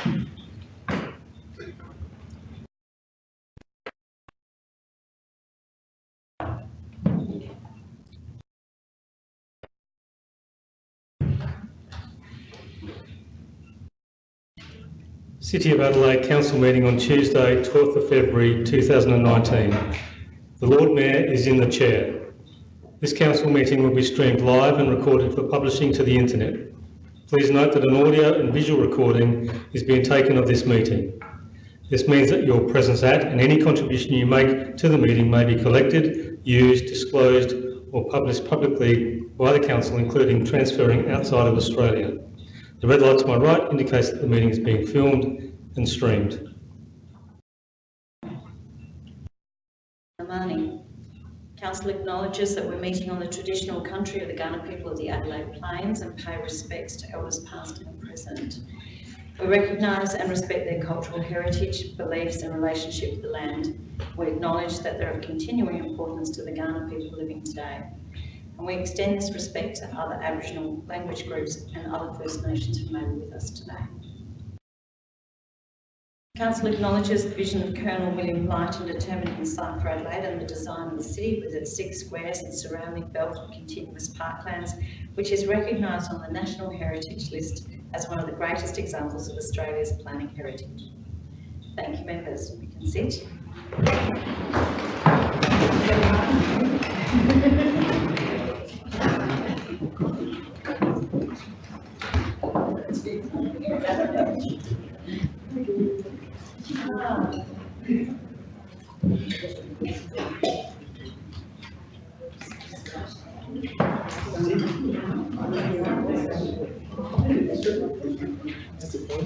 City of Adelaide Council meeting on Tuesday, 12th of February 2019. The Lord Mayor is in the chair. This council meeting will be streamed live and recorded for publishing to the internet. Please note that an audio and visual recording is being taken of this meeting. This means that your presence at and any contribution you make to the meeting may be collected, used, disclosed or published publicly by the council, including transferring outside of Australia. The red light to my right indicates that the meeting is being filmed and streamed. Council acknowledges that we're meeting on the traditional country of the Kaurna people of the Adelaide Plains and pay respects to elders past and present. We recognise and respect their cultural heritage, beliefs and relationship with the land. We acknowledge that they're of continuing importance to the Kaurna people living today. And we extend this respect to other Aboriginal language groups and other First Nations who may be with us today. Council acknowledges the vision of Colonel William Light in determining the site for Adelaide and the design of the city with its six squares and surrounding belt of continuous parklands, which is recognised on the National Heritage List as one of the greatest examples of Australia's planning heritage. Thank you, members. You can sit.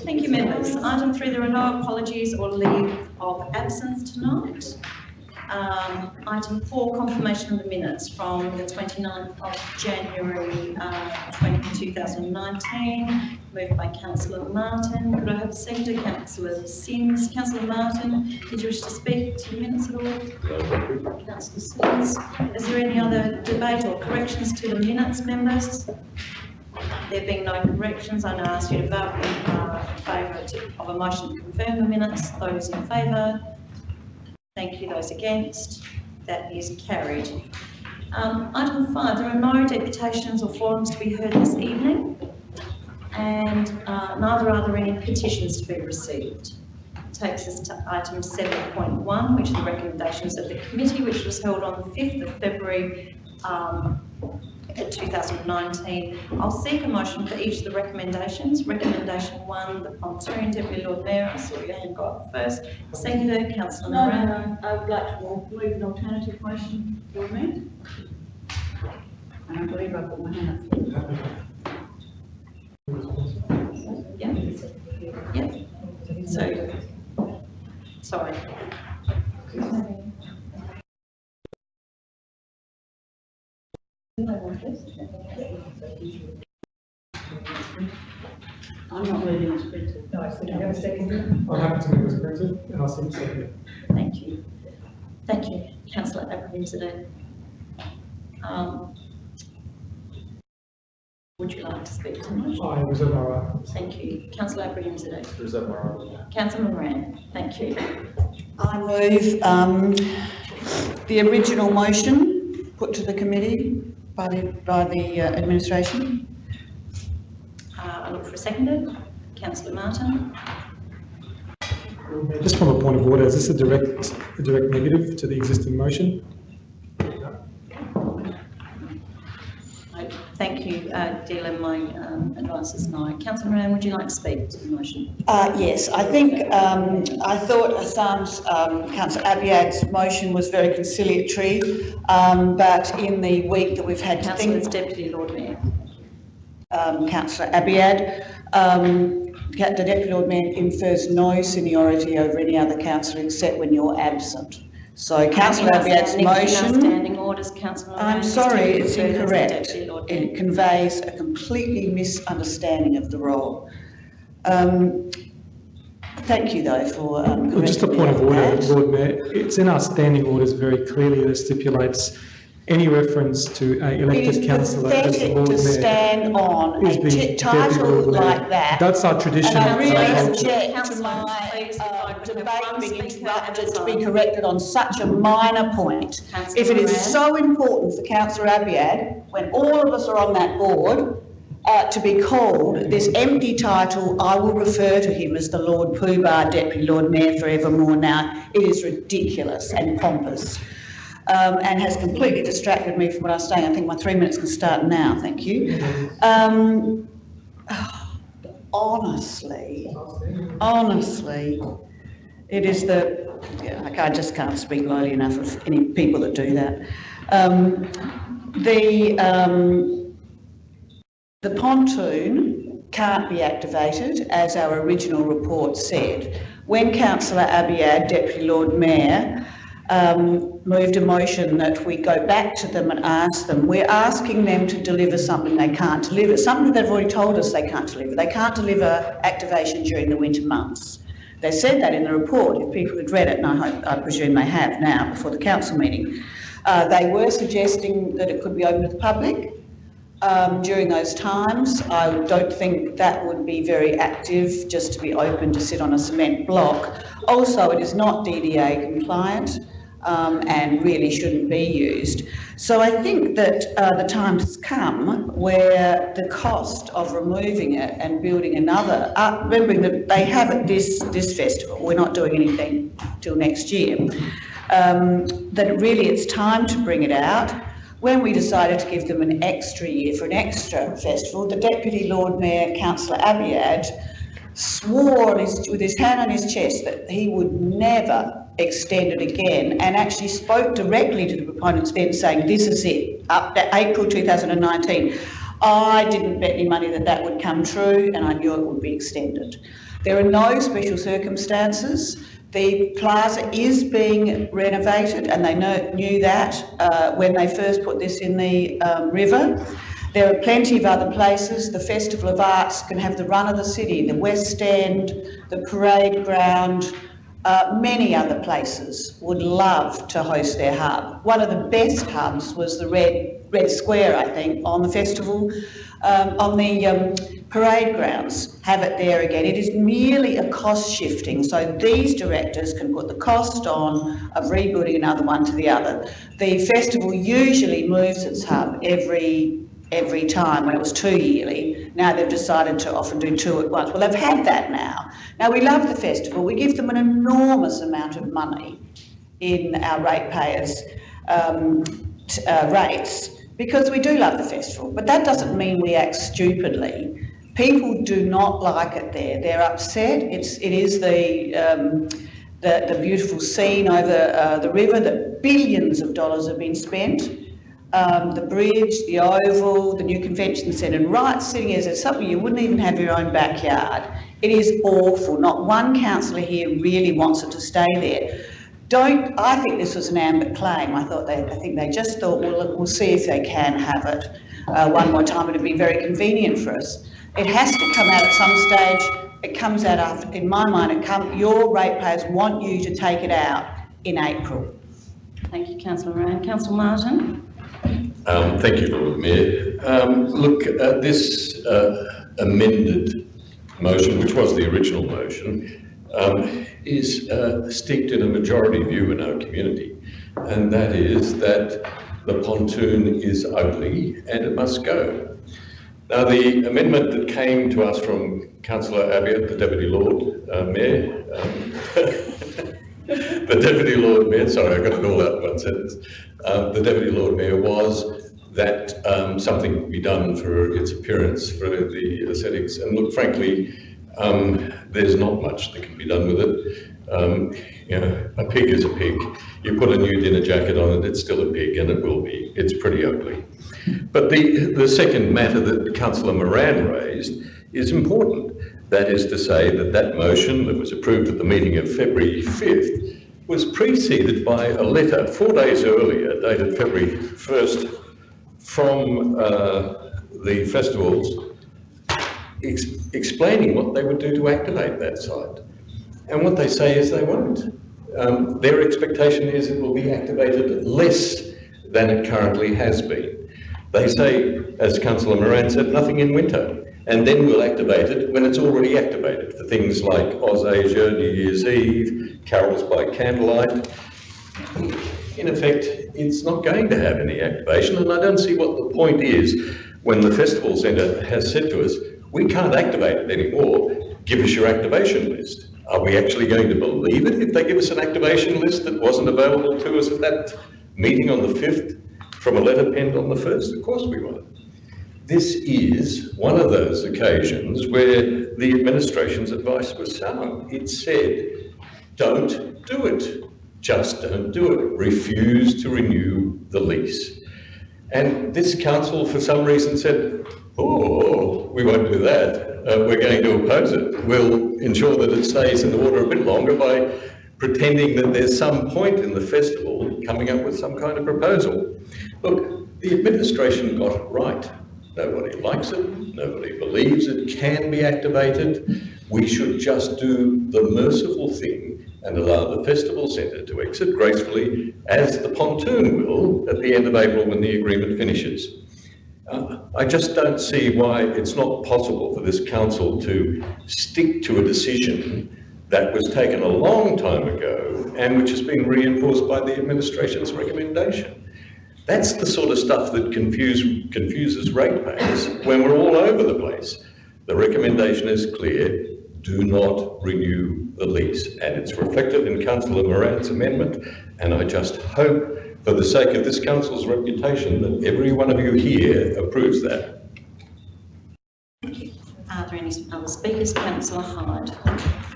Thank you, members. Item three, there are no apologies or leave of absence tonight. Um, item four, confirmation of the minutes from the 29th of January uh, 20, 2019, moved by councillor Martin. Could I have a seconder, councillor Simms? Councillor Martin, did you wish to speak to the minutes at all? Councillor Simms, is there any other debate or corrections to the minutes, members? There being no corrections, I now ask you to vote in uh, favour of a motion to confirm the minutes. Those in favour? Thank you. Those against? That is carried. Um, Item five, there are no deputations or forums to be heard this evening, and uh, neither are there any petitions to be received. Takes us to item 7.1, which are the recommendations of the committee, which was held on the 5th of February um, 2019. I'll seek a motion for each of the recommendations. Recommendation one, the pontoon, Deputy Lord Mayor, I saw your hand go up first. Seconded, councillor No, Moran. no, no, I would like to move an alternative motion for me. And I believe I put my hand up. Yeah. Yep. So, sorry. I'm not moving as printed. No, so do you have a second? I'm happy to move as printed, and I'll second second. Thank you. Thank you, councillor Abrahimzadeh. Um, Would you like to speak to the motion? I reserve my right. Thank you. Councillor Abrahimzadeh. Reserve my right. Councillor Moran, thank you. I move um, the original motion put to the committee by the, by the uh, administration. Uh, I look for a seconder. Councillor Martin. Just from a point of order, is this a direct, a direct negative to the existing motion? I- Thank you, uh, Dealer. My um, advice is no. Councillor Moran, would you like to speak to the motion? Uh, yes, I think, um, I thought Houssam's, um, councillor Abiad's motion was very conciliatory, um, but in the week that we've had to think Deputy Lord Mayor. um, councillor Abiad. Um, the Deputy Lord Mayor infers no seniority over any other councillor except when you're absent. So councillor Abiad's In motion, standing orders, councillor I'm sorry, it's refer to the incorrect. Deputy Lord Mayor. It conveys a completely misunderstanding of the role. Um, thank you though for um, Well, Just a point of order, that. Lord Mayor, it's in our standing orders very clearly that stipulates any reference to a elected is councillor as the Lord to Mayor stand on is a the title like that. That's our tradition. And I really object to Councillor, my please, if I could have debate being interrupted to be corrected on such a minor point. Councillor If it is so important for councillor Abiad, when all of us are on that board, uh, to be called this empty title, I will refer to him as the Lord Poobah Deputy Lord Mayor forevermore now. It is ridiculous and pompous. Um, and has completely distracted me from what I was saying. I think my three minutes can start now, thank you. Um, honestly, honestly, it is the, yeah, I I just can't speak lowly enough of any people that do that. Um, the, um, the pontoon can't be activated, as our original report said. When councillor Abiad, Deputy Lord Mayor, um, moved a motion that we go back to them and ask them, we're asking them to deliver something they can't deliver, something they've already told us they can't deliver. They can't deliver activation during the winter months. They said that in the report, if people had read it, and I, I presume they have now before the council meeting. Uh, they were suggesting that it could be open to the public um, during those times. I don't think that would be very active, just to be open to sit on a cement block. Also, it is not DDA compliant um, and really shouldn't be used. So I think that uh, the time has come where the cost of removing it and building another, uh, remembering that they have this, this festival, we're not doing anything till next year, um, that really it's time to bring it out. When we decided to give them an extra year for an extra festival, the Deputy Lord Mayor, Councillor Abiad, swore his, with his hand on his chest that he would never extend it again and actually spoke directly to the proponents then saying, this is it, up to April 2019. I didn't bet any money that that would come true and I knew it would be extended. There are no special circumstances. The plaza is being renovated and they know, knew that uh, when they first put this in the um, river. There are plenty of other places. The Festival of Arts can have the run of the city, the West End, the parade ground, uh, many other places would love to host their hub. One of the best hubs was the Red, Red Square, I think, on the festival, um, on the um, parade grounds. Have it there again. It is merely a cost shifting, so these directors can put the cost on of rebuilding another one to the other. The festival usually moves its hub every every time when it was two yearly. Now they've decided to often do two at once. Well, they've had that now. Now we love the festival. We give them an enormous amount of money in our ratepayers' um, uh, rates because we do love the festival. But that doesn't mean we act stupidly. People do not like it there. They're upset. It's it is the um, the, the beautiful scene over uh, the river that billions of dollars have been spent um, the bridge, the oval, the new convention centre, and right sitting as it's something you wouldn't even have your own backyard. It is awful. Not one councillor here really wants it to stay there. Don't, I think this was an ambit claim. I thought they, I think they just thought, well, we'll see if they can have it uh, one more time. It'd be very convenient for us. It has to come out at some stage. It comes out after, in my mind, it come, your ratepayers want you to take it out in April. Thank you, councillor Moran. Councillor Martin? Um, thank you, Lord Mayor. Um, look, uh, this uh, amended motion, which was the original motion, um, is uh, steeped in a majority view in our community, and that is that the pontoon is ugly and it must go. Now, the amendment that came to us from Councillor Abiad, the Deputy Lord uh, Mayor, um, the Deputy Lord Mayor, sorry, I got it all out in one sentence. Um, the Deputy Lord Mayor was that um, something be done for its appearance, for the aesthetics. And look, frankly, um, there's not much that can be done with it. Um, you know, a pig is a pig. You put a new dinner jacket on it, it's still a pig, and it will be. It's pretty ugly. But the, the second matter that Councillor Moran raised is important. That is to say that that motion that was approved at the meeting of February 5th was preceded by a letter four days earlier, dated February 1st, from uh, the festivals ex- explaining what they would do to activate that site. And what they say is they won't. Um, their expectation is it will be activated less than it currently has been. They say, as Councillor Moran said, nothing in winter, and then we'll activate it when it's already activated for things like Oz Asia, New Year's Eve, carols by candlelight. In effect, it's not going to have any activation, and I don't see what the point is when the Festival Centre has said to us, we can't activate it anymore, give us your activation list. Are we actually going to believe it if they give us an activation list that wasn't available to us at that meeting on the 5th from a letter penned on the 1st? Of course we won't. This is one of those occasions where the administration's advice was sound. It said, don't do it. Just don't do it. Refuse to renew the lease. And this council, for some reason, said, oh, we won't do that. Uh, we're going to oppose it. We'll ensure that it stays in the water a bit longer by pretending that there's some point in the festival coming up with some kind of proposal. Look, the administration got it right. Nobody likes it. Nobody believes it can be activated. We should just do the merciful thing and allow the festival centre to exit gracefully as the pontoon will at the end of April when the agreement finishes. Uh, I just don't see why it's not possible for this council to stick to a decision that was taken a long time ago and which has been reinforced by the administration's recommendation. That's the sort of stuff that confuse, confuses ratepayers when we're all over the place. The recommendation is clear, do not renew the lease. And it's reflected in Councillor Moran's amendment. And I just hope, for the sake of this council's reputation, that every one of you here approves that. Are there any other speakers? Councillor Hyde.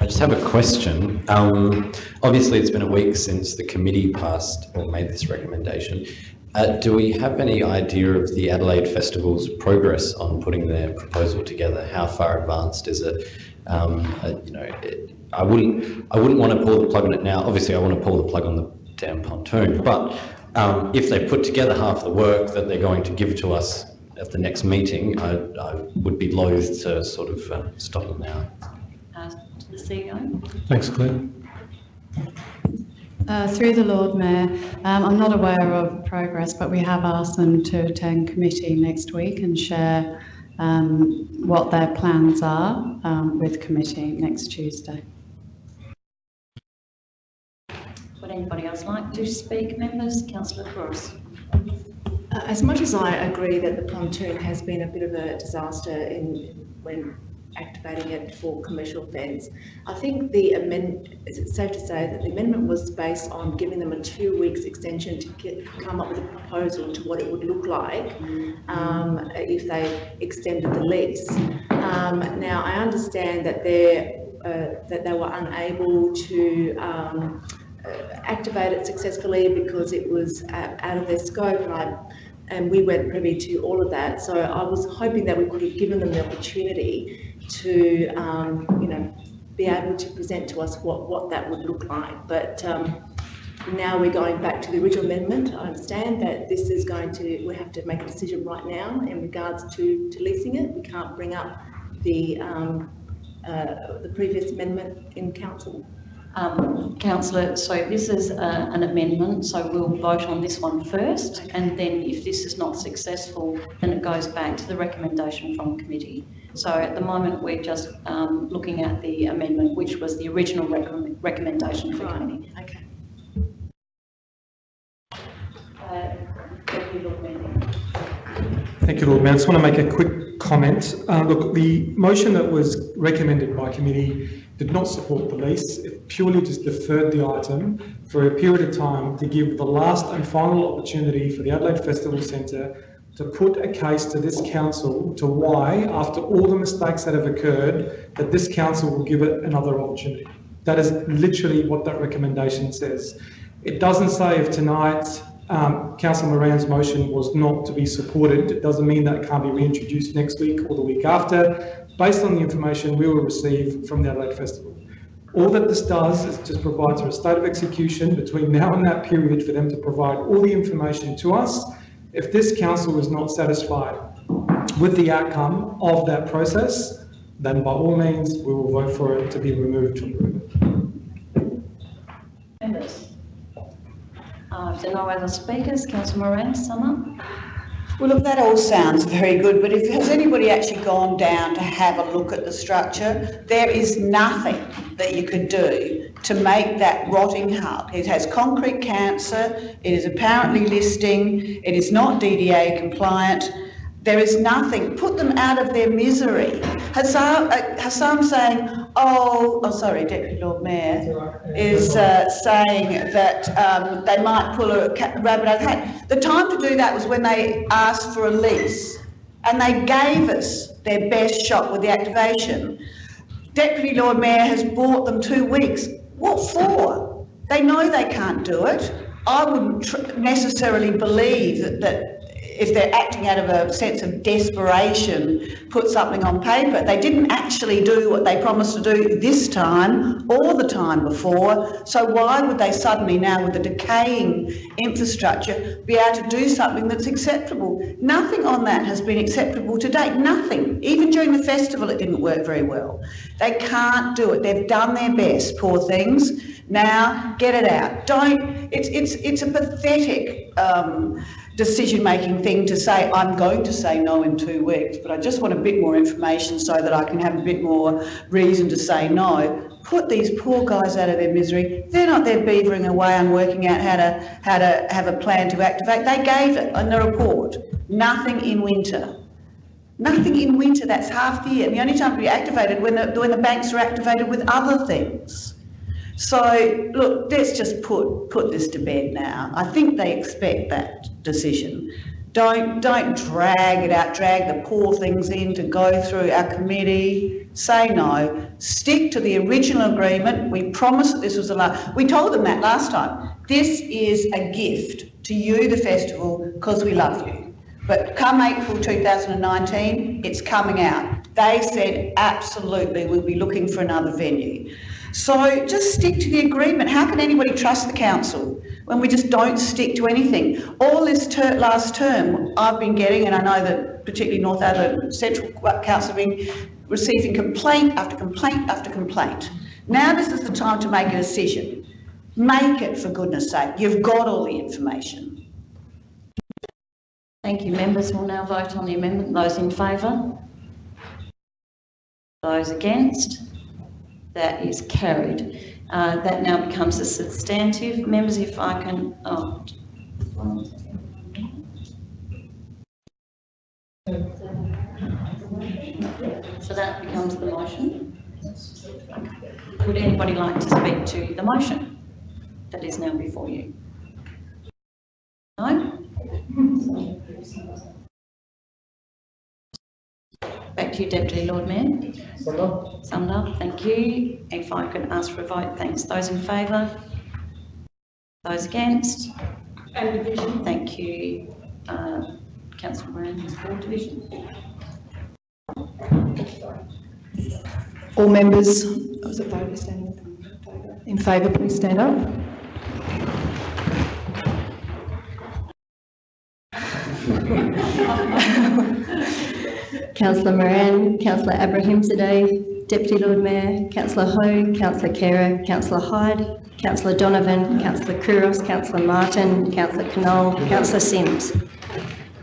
I just have a question. Um, obviously, it's been a week since the committee passed or made this recommendation. Uh, do we have any idea of the Adelaide Festival's progress on putting their proposal together? How far advanced is it? Um, you know, it, I wouldn't, I wouldn't want to pull the plug on it now. Obviously, I want to pull the plug on the damn pontoon. But um, if they put together half the work that they're going to give to us at the next meeting, I, I would be loath to sort of uh, stop them now. Uh, to the CEO. Thanks, Claire. Uh, Through the Lord Mayor, um, I'm not aware of progress, but we have asked them to attend committee next week and share um, what their plans are um, with committee next Tuesday. Would anybody else like to speak? Members, councillor Cross. Uh, As much as I agree that the pontoon has been a bit of a disaster in, when activating it for commercial fence, I think the amend, is it safe to say that the amendment was based on giving them a two weeks extension to get, come up with a proposal to what it would look like um, if they extended the lease. Um, now, I understand that uh, that they were unable to um, uh, activate it successfully because it was uh, out of their scope and and we weren't privy to all of that. So I was hoping that we could have given them the opportunity to, um, you know, be able to present to us what, what that would look like. But um, now we're going back to the original amendment. I understand that this is going to, we have to make a decision right now in regards to, to leasing it. We can't bring up the, um, uh, the previous amendment in council. Um, councillor, so this is uh, an amendment, so we'll vote on this one first, and then if this is not successful, then it goes back to the recommendation from committee. So at the moment, we're just um, looking at the amendment, which was the original recommend- recommendation for Right. committee. Okay. Uh, Deputy Lord Mayor. Thank you, Lord Mayor. I just want to make a quick comment. Uh, look, the motion that was recommended by committee did not support the lease. It purely just deferred the item for a period of time to give the last and final opportunity for the Adelaide Festival Centre to put a case to this council to why, after all the mistakes that have occurred, that this council will give it another opportunity. That is literally what that recommendation says. It doesn't say if tonight um, Councillor Moran's motion was not to be supported, it doesn't mean that it can't be reintroduced next week or the week after, based on the information we will receive from the Adelaide Festival. All that this does is just provides a state of execution between now and that period for them to provide all the information to us. If this council is not satisfied with the outcome of that process, then by all means, we will vote for it to be removed from the river. Members, Uh, if there are no other speakers, councillor Moran, sum? Well, look, that all sounds very good, but if, has anybody actually gone down to have a look at the structure? There is nothing that you could do to make that rotting hut. It has concrete cancer, it is apparently listing, it is not DDA compliant. There is nothing, put them out of their misery. Houssam, uh, saying, oh, oh, sorry, Deputy Lord Mayor, is uh, saying that um, they might pull a rabbit out of the hat. The time to do that was when they asked for a lease, and they gave us their best shot with the activation. Deputy Lord Mayor has bought them two weeks. What for? They know they can't do it. I wouldn't necessarily believe that, that if they're acting out of a sense of desperation, put something on paper. They didn't actually do what they promised to do this time or the time before. So why would they suddenly now, with a decaying infrastructure, be able to do something that's acceptable? Nothing on that has been acceptable to date. Nothing. Even during the festival, it didn't work very well. They can't do it. They've done their best, poor things. Now, get it out. Don't. It's it's it's a pathetic. Um, decision-making thing to say, I'm going to say no in two weeks, but I just want a bit more information so that I can have a bit more reason to say no. Put these poor guys out of their misery. They're not there beavering away and working out how to, how to have a plan to activate. They gave it in the report. Nothing in winter. Nothing in winter, that's half the year. And the only time to be activated when the, when the banks are activated with other things. So, look, let's just put, put this to bed now. I think they expect that decision. Don't, don't drag it out, drag the poor things in to go through our committee. Say no. Stick to the original agreement. We promised that this was the last. We told them that last time. This is a gift to you, the festival, because we love you. But come April 2019, it's coming out. They said absolutely we'll be looking for another venue. So just stick to the agreement. How can anybody trust the council when we just don't stick to anything? All this ter- last term, I've been getting, and I know that particularly North Adelaide Central Council have been receiving complaint after complaint after complaint. Now this is the time to make a decision. Make it for goodness sake. You've got all the information. Thank you. Members will now vote on the amendment. Those in favour? Those against? That is carried. Uh, that now becomes a substantive. Members, if I can, oh. So that becomes the motion. Would anybody like to speak to the motion that is now before you? No? Back to you, Deputy Lord Mayor. Summed up, thank you. If I could ask for a vote, thanks. Those in favour? Those against? And division. Thank you. Uh, Councillor Moran, for division. All members of the vote in favour, please stand up. Councillor Moran, Councillor Abrahimzadeh, Deputy Lord Mayor, Councillor Hou, Councillor Khera, Councillor Hyde, Councillor Donovan, Councillor Couros, Councillor Martin, Councillor Knoll, Councillor Simms.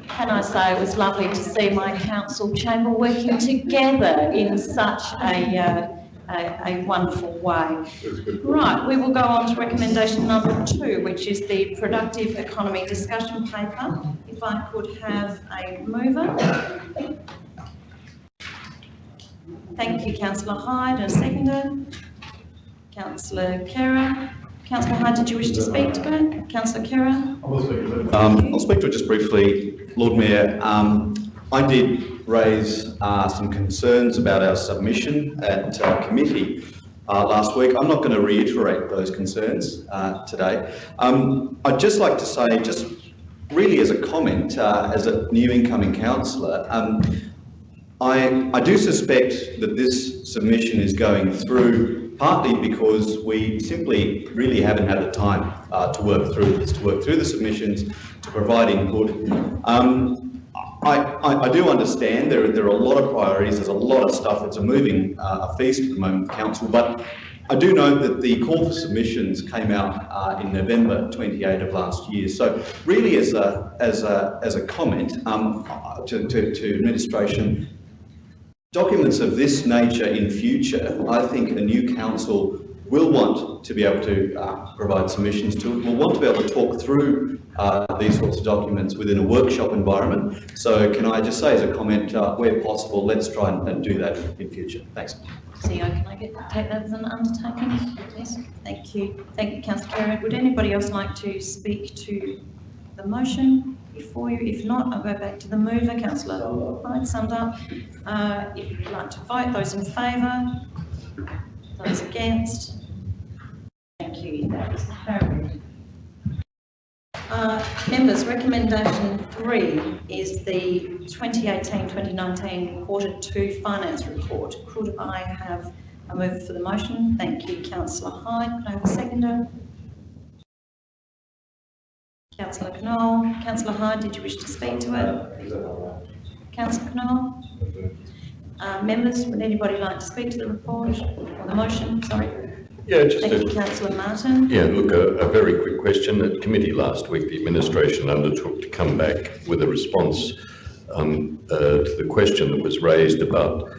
Can I say it was lovely to see my council chamber working together in such a, uh, a, a wonderful way. Right, we will go on to recommendation number two, which is the productive economy discussion paper. If I could have a mover. Thank you, councillor Hyde, and a seconder. Councillor Khera. Councillor Hyde, did you wish to speak to it? Councillor Khera? Um, I'll speak to it just briefly. Lord Mayor, um, I did raise uh, some concerns about our submission at uh, committee uh, last week. I'm not going to reiterate those concerns uh, today. Um, I'd just like to say, just really as a comment, uh, as a new incoming councillor, um, I, I do suspect that this submission is going through partly because we simply really haven't had the time uh, to work through this, to work through the submissions, to provide input. Um, I, I, I, do understand there, there are a lot of priorities, there's a lot of stuff, it's a moving uh, a feast at the moment, Council, but I do know that the call for submissions came out uh, in November 28 of last year. So really as a, as a, as a comment um, to, to, to administration, documents of this nature in future, I think a new council will want to be able to uh, provide submissions to it, will want to be able to talk through uh, these sorts of documents within a workshop environment. So can I just say as a comment, uh, where possible, let's try and, and do that in future. Thanks. CEO, can I get, take that as an undertaking? Yes, thank you. Thank you, councillor Kerr. Would anybody else like to speak to the motion before you? If not, I'll go back to the mover, councillor Hyde, summed up. Uh, if you'd like to vote, those in favour? Those against? Thank you, that is carried. Uh, members, recommendation three is the 2018-2019 quarter two finance report. Could I have a move for the motion? Thank you, councillor Hyde. Could I have a seconder? Councillor Knoll. Councillor Hyde, did you wish to speak to it? Councillor Knoll? Uh, members, would anybody like to speak to the report or the motion? Sorry. Yeah, just Thank you, a, councillor Martin. yeah, look, a, a very quick question. At committee last week, the administration undertook to come back with a response um, uh, to the question that was raised about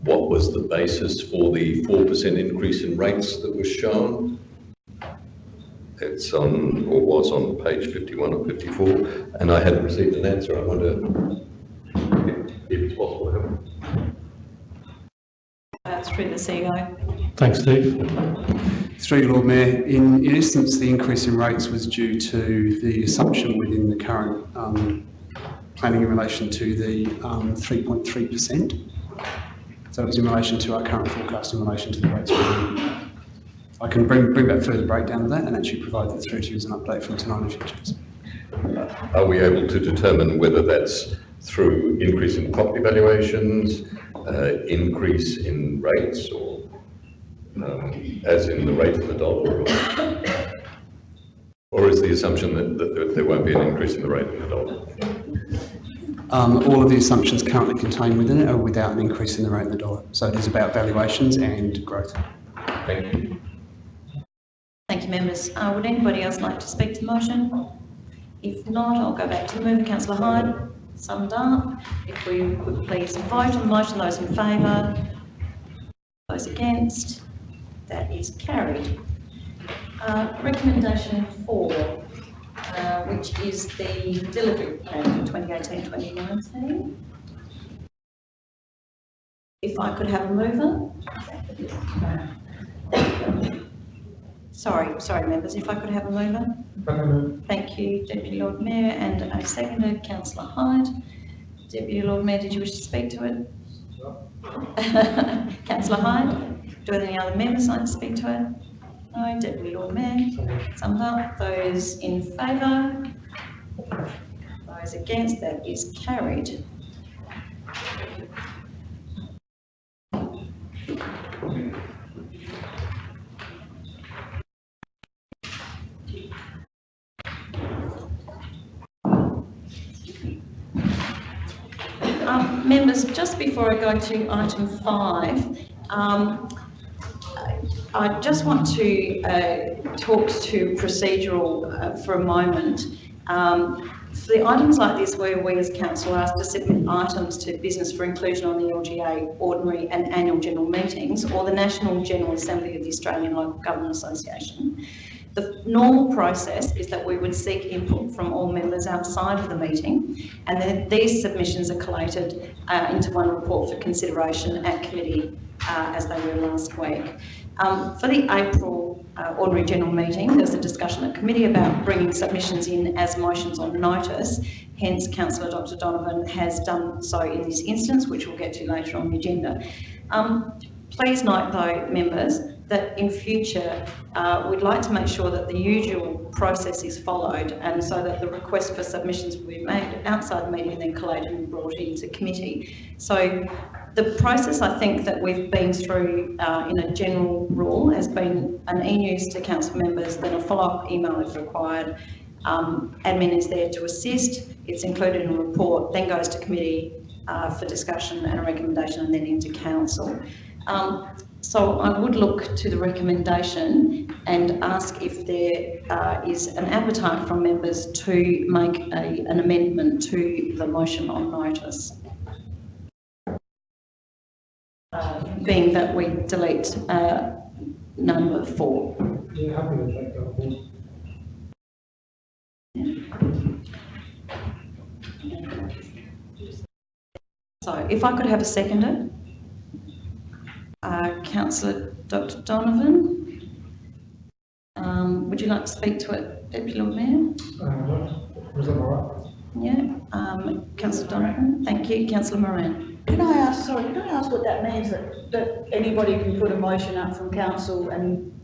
what was the basis for the 4% increase in rates that was shown. It's on, or was on page 51 or 54, and I hadn't received an answer. I wonder if if it's possible to have. Uh, through the CEO. Thanks, Steve. Through you, Lord Mayor, in, in essence, the increase in rates was due to the assumption within the current um, planning in relation to the um, 3.3%. So it was in relation to our current forecast in relation to the rates. I can bring, bring back further breakdown of that and actually provide that through to you as an update from tonight and futures. Are we able to determine whether that's through increase in property valuations, uh, increase in rates, or um, as in the rate of the dollar? Or, or is the assumption that, that there- there won't be an increase in the rate of the dollar? Um, all of the assumptions currently contained within it are without an increase in the rate of the dollar. So it is about valuations and growth. Thank you. Thank you, members. Uh, would anybody else like to speak to the motion? If not, I'll go back to the mover, councillor Hyde. Summed up. If we could please vote on the motion, those in favour, those against, that is carried. Uh, recommendation four, uh, which is the delivery plan for 2018-2019. If I could have a mover? Sorry, sorry, members, if I could have a mover? Thank you, Deputy Lord Mayor, and a seconder, councillor Hyde. Deputy Lord Mayor, did you wish to speak to it? Councillor Hyde, do any other members like to speak to it? No, Deputy Lord Mayor, summed up, those in favour? Those against, that is carried. Um, members, just before I go to item five, um, I just want to uh, talk to procedural uh, for a moment. Um, for the items like this where we as council are asked to submit items to business for inclusion on the LGA ordinary and annual general meetings or the National General Assembly of the Australian Local Government Association, the normal process is that we would seek input from all members outside of the meeting and then these submissions are collated uh, into one report for consideration at committee uh, as they were last week. Um, for the April uh, ordinary general meeting, there's a discussion at committee about bringing submissions in as motions on notice. Hence, Councillor Dr Donovan has done so in this instance, which we'll get to later on the agenda. Um, please note though, members, that in future uh, we'd like to make sure that the usual process is followed and so that the request for submissions will be made outside the meeting and then collated and brought into committee. So the process I think that we've been through uh, in a general rule has been an e-news to council members, then a follow-up email if required. Um, admin is there to assist, it's included in a report, then goes to committee uh, for discussion and a recommendation and then into council. Um, so I would look to the recommendation and ask if there uh, is an appetite from members to make a, an amendment to the motion on notice. Uh, being that we delete uh, number four. Yeah, happy to take that on. So if I could have a seconder. Uh, councillor Dr Donovan. Um, would you like to speak to it, Deputy Lord Mayor? Uh, was that all right? Yeah, um, councillor Donovan, thank you. Councillor Moran. Can I ask, sorry, can I ask what that means, that, that anybody can put a motion up from council and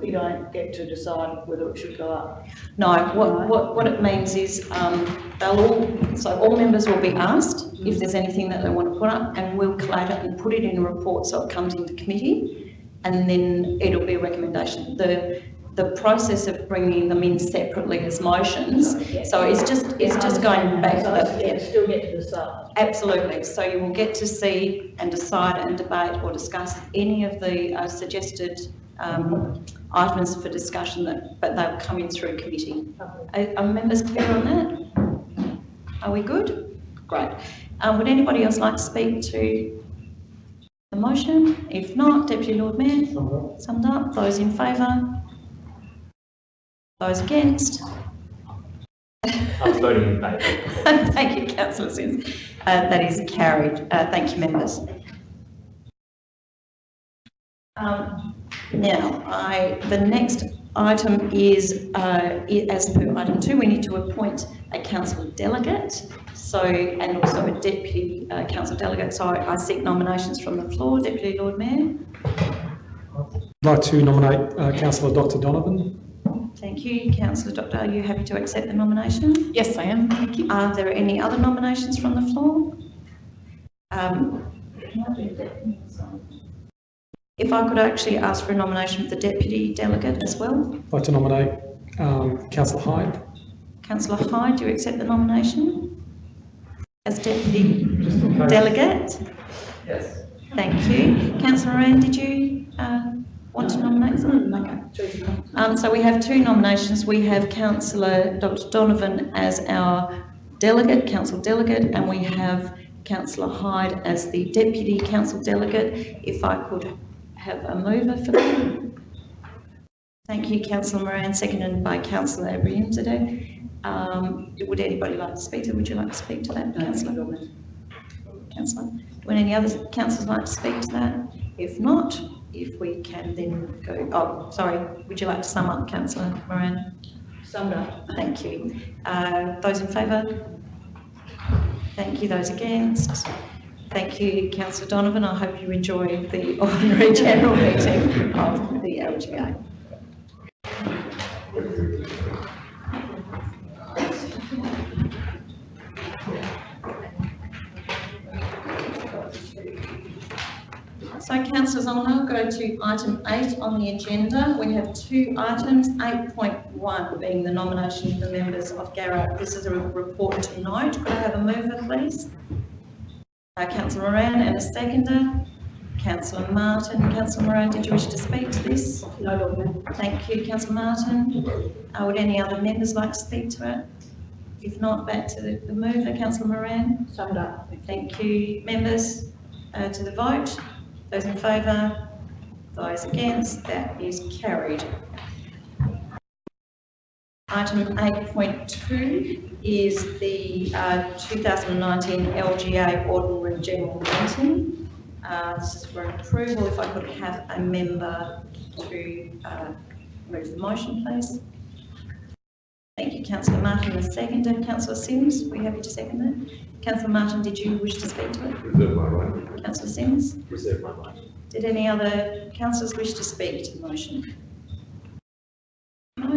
we don't get to decide whether it should go up? No, what, what, what it means is, um, they'll all, so all members will be asked if there's anything that they want to put up and we'll collate it and put it in a report so it comes into committee and then it'll be a recommendation. The, the process of bringing them in separately as motions, so it's just, it's just going back. So it's- yeah, still get to decide. Absolutely. So you will get to see and decide and debate or discuss any of the uh, suggested um, items for discussion that, but they'll come in through committee. Are, are members clear on that? Are we good? Great. Um, would anybody else like to speak to the motion? If not, Deputy Lord Mayor, summed up. Those in favour? Those against? I was voting in favour. Thank you, councillor Simms. Uh, that is carried. Uh, thank you, members. Um, now, I, the next item is, uh, as per item two, we need to appoint a council delegate. So, and also a deputy uh, council delegate. So I seek nominations from the floor. Deputy Lord Mayor. I'd like to nominate uh, councillor Dr Donovan. Thank you. Councillor Doctor, are you happy to accept the nomination? Yes, I am, thank you. Are there any other nominations from the floor? Um, If I could actually ask for a nomination of the deputy delegate as well. I'd like to nominate um, councillor Hyde. Councillor Hyde, do you accept the nomination? As deputy delegate? Yes. Thank you. Councillor Moran, did you uh, want to nominate someone? Okay. Um, so we have two nominations. We have councillor Dr Donovan as our delegate, council delegate, and we have councillor Hyde as the deputy council delegate. If I could have a mover for that. Thank you, councillor Moran, seconded by councillor Abrahimzadeh. Um, would anybody like to speak to, would you like to speak to that, councillor? Councillor, would any other councillors like to speak to that? If not, if we can then go, oh, sorry, would you like to sum up, councillor Moran? Summed up. Thank you. Uh, those in favour? Thank you. Those against? Thank you, councillor Donovan. I hope you enjoy the ordinary general meeting of the LGA. So councillors, I'll now go to item eight on the agenda. We have two items, eight point one being the nomination of the members of GAROC. This is a report to note. Could I have a mover, please? Uh, councillor Moran and a seconder. Councillor Martin. Councillor Moran, did you wish to speak to this? No, Lord Mayor. Thank you, councillor Martin. Uh, would any other members like to speak to it? If not, back to the, the mover, councillor Moran. Summed up. Thank you, members, uh, to the vote. Those in favour, those against, that is carried. Item eight point two is the uh, 2019 LGA Ordinary General Meeting. Uh, This is for approval. If I could have a member to uh, move the motion, please. Thank you, councillor Martin, a seconder. Councillor Simms, were you happy to second that? Councillor Martin, did you wish to speak to it? Reserve my right. Councillor Simms? Reserve my right. Did any other councillors wish to speak to the motion?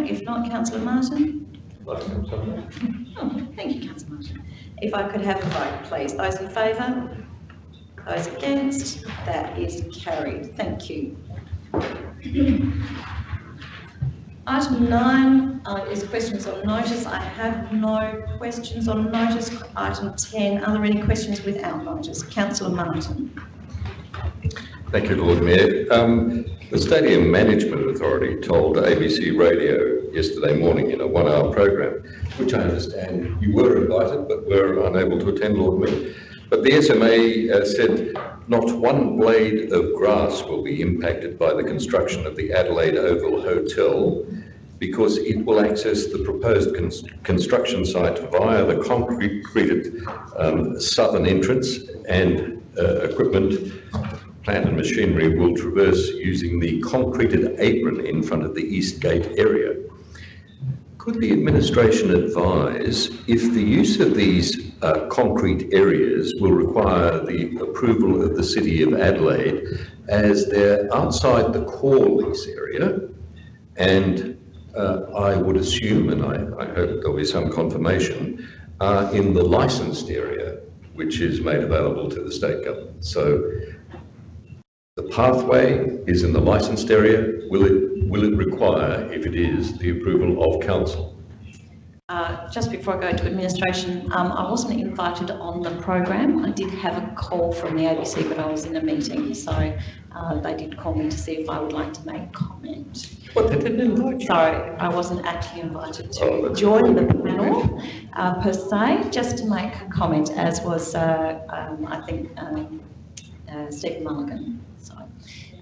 If not, councillor Martin? Oh, thank you, councillor Martin. If I could have a vote, please. Those in favour? Those against? That is carried. Thank you. Item nine uh, is questions on notice. I have no questions on notice. Item 10, are there any questions without notice? Councillor Martin. Thank you, Lord Mayor. Um, the Stadium Management Authority told ABC Radio yesterday morning in a one-hour program, which I understand you were invited but were unable to attend, Lord Mayor. But the SMA uh, said not one blade of grass will be impacted by the construction of the Adelaide Oval Hotel because it will access the proposed cons- construction site via the concreted um, southern entrance and uh, equipment, plant and machinery will traverse using the concreted apron in front of the east gate area. Could the administration advise if the use of these uh, concrete areas will require the approval of the City of Adelaide as they're outside the core lease area and uh, I would assume, and I, I hope there'll be some confirmation, uh, in the licensed area, which is made available to the state government. So the pathway is in the licensed area. Will it, will it require, if it is, the approval of council? Uh, just before I go to administration, um, I wasn't invited on the program. I did have a call from the ABC, but I was in a meeting, so uh, they did call me to see if I would like to make comment. What, they didn't invite you? So I wasn't actually invited Oh, to that's join the panel uh, per se, just to make a comment, as was, uh, um, I think, um, uh, Stephen Mulligan.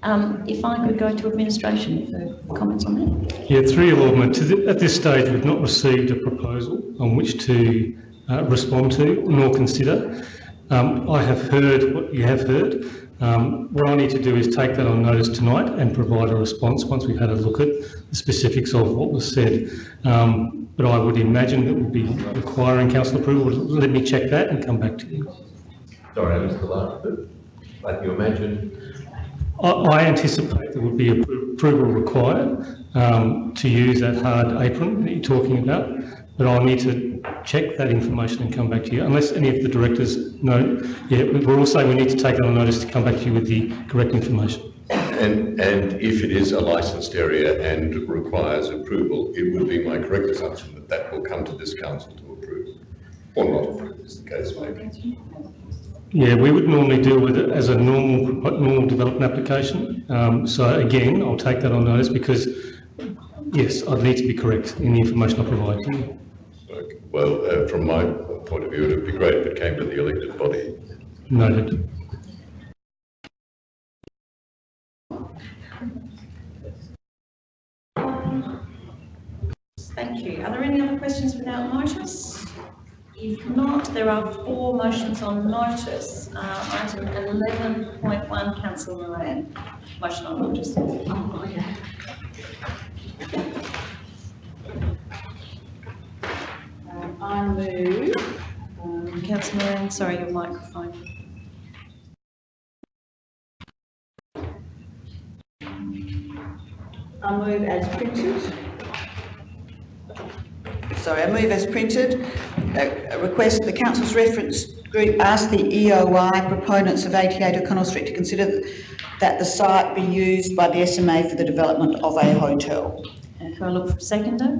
So um, if I could go to administration for comments on that. Yeah, through your Lord the, at this stage, we've not received a proposal on which to uh, respond to nor consider. Um, I have heard what you have heard. Um, what I need to do is take that on notice tonight and provide a response once we've had a look at the specifics of what was said. Um, but I would imagine that would be requiring council approval. Let me check that and come back to you. Sorry, I missed the last bit. Like you imagine, I, I anticipate there would be approval required um, to use that hard apron that you're talking about, but I'll need to check that information and come back to you, unless any of the directors know. Yeah, we- we're also, we need to take it on notice to come back to you with the correct information. and, and if it is a licensed area and requires approval, it would be my correct assumption that that will come to this council to approve, or not approve, as the case may be. Yeah, we would normally deal with it as a normal, normal development application. Um, so again, I'll take that on notice because, yes, I'd need to be correct in the information I provide to you. Okay. Well, uh, from my point of view, it would be great if it came to the elected body. Noted. Thank you. Are there any other questions without notice? If not, there are four motions on notice. Uh, item eleven point one, councillor Moran. Motion on notice. Um, I move, um, councillor Moran, sorry, your microphone. I move as printed. Sorry, I move as printed. A request the council's reference group ask the EOI proponents of 88 O'Connell Street to consider that the site be used by the SMA for the development of a hotel. And can I look for a seconder?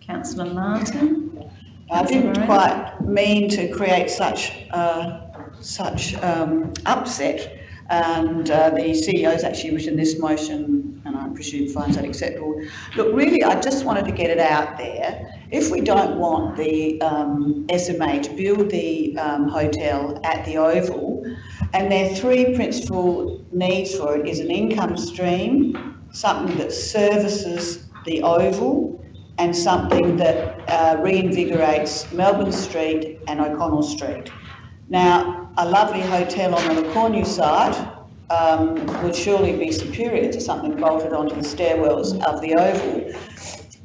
Councillor Martin. I didn't quite mean to create such, uh, such um, upset. And uh, the CEO's actually written this motion, and I presume finds that acceptable. Look, really, I just wanted to get it out there. If we don't want the um, SMA to build the um, hotel at the Oval, and their three principal needs for it is an income stream, something that services the Oval, and something that uh, reinvigorates Melbourne Street and O'Connell Street. Now, a lovely hotel on the Cornu site um, would surely be superior to something bolted onto the stairwells of the Oval.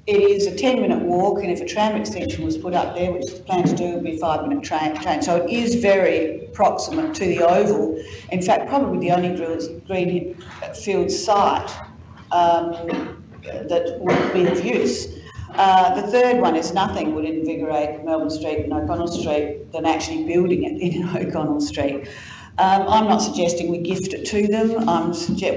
It is a 10-minute walk, and if a tram extension was put up there, which the plan to do would be a five-minute train, train. So it is very proximate to the Oval. In fact, probably the only Green- field site um, that would be of use. Uh, the third one is nothing would invigorate Melbourne Street and O'Connell Street than actually building it in O'Connell Street. Um, I'm not suggesting we gift it to them.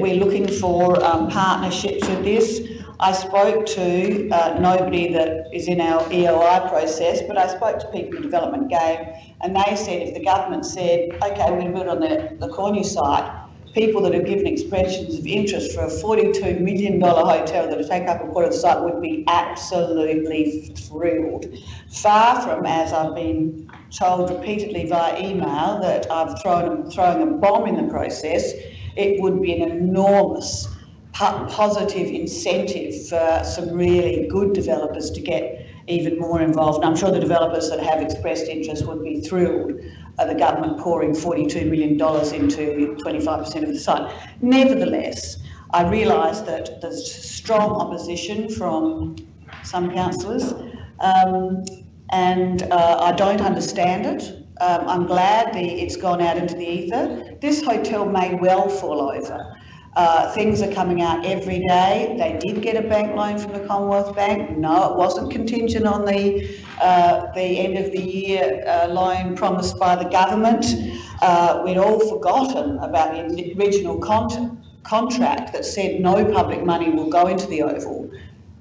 We're looking for um, partnerships with this. I spoke to uh, nobody that is in our EOI process, but I spoke to people in development game, and they said if the government said, okay, we're going to build on the, the Cornu site, people that have given expressions of interest for a $42 million hotel that will take up a quarter of the site would be absolutely thrilled. Far from, as I've been told repeatedly via email, that I've thrown, throwing a bomb in the process, it would be an enormous positive incentive for some really good developers to get even more involved. And I'm sure the developers that have expressed interest would be thrilled at the government pouring $42 million into 25% of the site. Nevertheless, I realise that there's strong opposition from some councillors um, and uh, I don't understand it. Um, I'm glad the, it's gone out into the ether. This hotel may well fall over. Uh, things are coming out every day. They did get a bank loan from the Commonwealth Bank. No, it wasn't contingent on the uh, the end of the year uh, loan promised by the government. Uh, we'd all forgotten about the original con- contract that said no public money will go into the Oval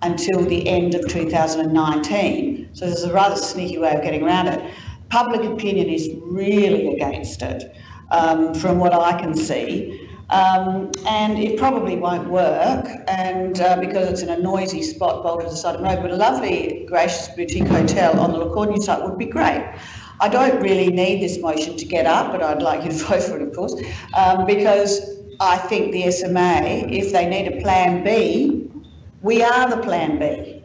until the end of 2019. So there's a rather sneaky way of getting around it. Public opinion is really against it, um, from what I can see. Um, and it probably won't work, and uh, because it's in a noisy spot bolted side of the road, but a lovely, gracious boutique hotel on the Le Cornu site would be great. I don't really need this motion to get up, but I'd like you to vote for it, of course, um, because I think the SMA, if they need a plan B, we are the plan B.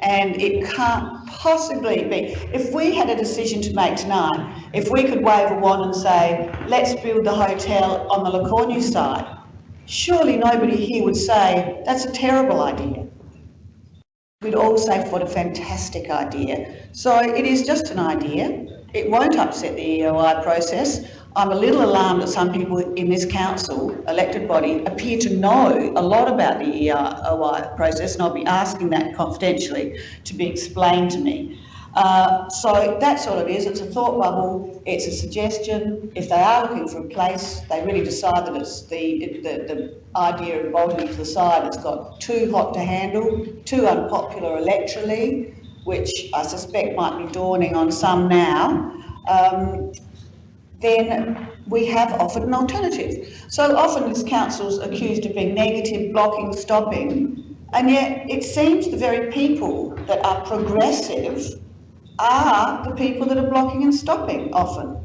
And it can't possibly be. If we had a decision to make tonight, if we could wave a wand and say, let's build the hotel on the Le Cornu side, surely nobody here would say, that's a terrible idea. We'd all say, what a fantastic idea. So it is just an idea. It won't upset the EOI process. I'm a little alarmed that some people in this council, elected body, appear to know a lot about the EOI process, and I'll be asking that confidentially to be explained to me. Uh, so that's all it is. It's a thought bubble. It's a suggestion. If they are looking for a place, they really decide that it's the, the, the idea of bolting to the side. It's got too hot to handle, too unpopular electorally, which I suspect might be dawning on some now. Um, then we have offered an alternative. So often this council's accused of being negative, blocking, stopping, and yet it seems the very people that are progressive are the people that are blocking and stopping often.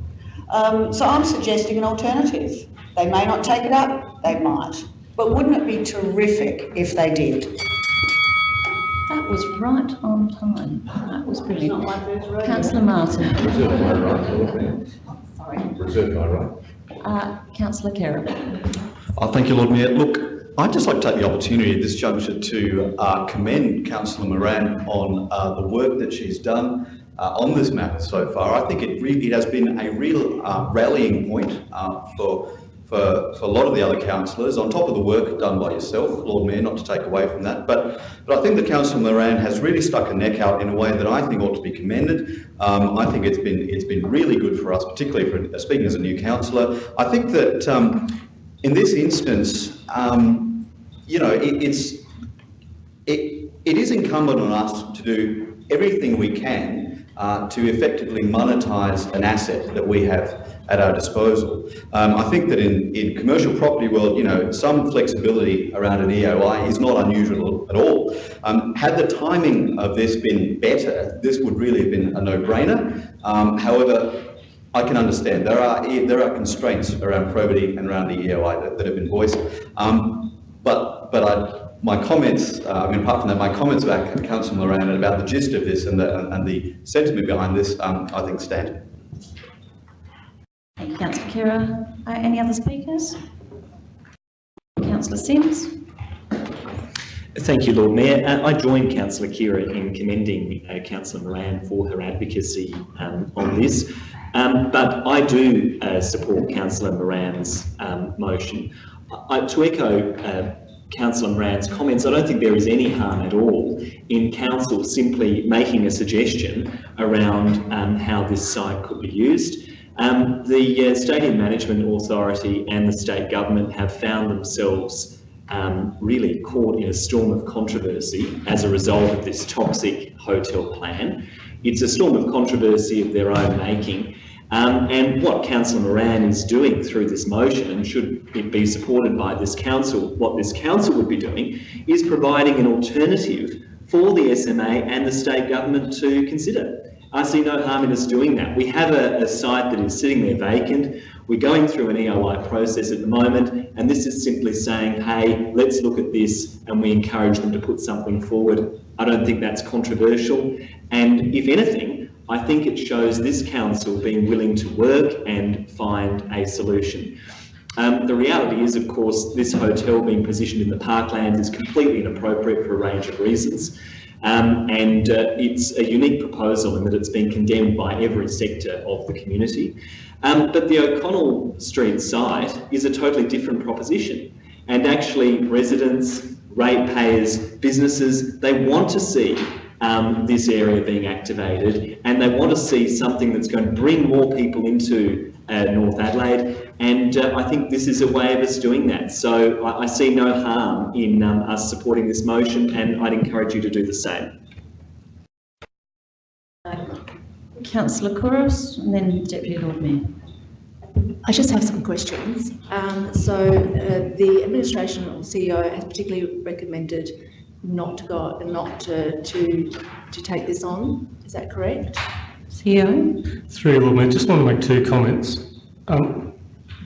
Um, so I'm suggesting an alternative. They may not take it up, they might. But wouldn't it be terrific if they did? That was right on time. That was brilliant. Councillor Martin. Reserve my right, Sorry. Reserve my right. Uh, Councillor Khera. Oh, thank you, Lord Mayor. Look, I'd just like to take the opportunity at this juncture to uh, commend Councillor Moran on uh, the work that she's done uh, on this matter so far. I think it really it has been a real uh, rallying point uh, for, for, for a lot of the other councillors, on top of the work done by yourself, Lord Mayor, not to take away from that. But, but I think that Councillor Moran has really stuck a neck out in a way that I think ought to be commended. Um, I think it's been, it's been really good for us, particularly for speaking as a new councillor. I think that um, in this instance, um, you know, it, it's it, it is incumbent on us to do everything we can uh, to effectively monetize an asset that we have at our disposal. Um, I think that in, in commercial property world, you know, some flexibility around an EOI is not unusual at all. Um, had the timing of this been better, this would really have been a no-brainer. Um, however, I can understand there are there are constraints around probity and around the EOI that, that have been voiced. Um, but but I, my comments, uh, I mean, apart from that, my comments about Councillor Moran and about the gist of this and the and the sentiment behind this, um, I think stand. Councillor Khera. Uh, any other speakers? Councillor Simms. Thank you, Lord Mayor. Uh, I join Councillor Khera in commending uh, Councillor Moran for her advocacy um, on this, um, but I do uh, support Councillor Moran's um, motion. I, to echo uh, Councillor Moran's comments, I don't think there is any harm at all in Council simply making a suggestion around um, how this site could be used. Um, the uh, Stadium Management Authority and the state government have found themselves um, really caught in a storm of controversy as a result of this toxic hotel plan. It's a storm of controversy of their own making. Um, and what Councillor Moran is doing through this motion, and should it be supported by this council, what this council would be doing is providing an alternative for the SMA and the state government to consider. I see no harm in us doing that. We have a, a site that is sitting there vacant. We're going through an EOI process at the moment, and this is simply saying, hey, let's look at this, and we encourage them to put something forward. I don't think that's controversial. And if anything, I think it shows this council being willing to work and find a solution. Um, the reality is, of course, this hotel being positioned in the parklands is completely inappropriate for a range of reasons. Um, and uh, it's a unique proposal in that it's been condemned by every sector of the community. Um, but the O'Connell Street site is a totally different proposition. And actually residents, ratepayers, businesses, they want to see um, this area being activated and they want to see something that's going to bring more people into uh, North Adelaide and uh, I think this is a way of us doing that. So I, I see no harm in um, us supporting this motion and I'd encourage you to do the same. Councillor Couros and then Deputy Lord Mayor. I just have some questions. Um, so uh, the administration or CEO has particularly recommended not to go, not to, to, to take this on. Is that correct? CEO? Through you, Lord Mayor, just want to make two comments. Um,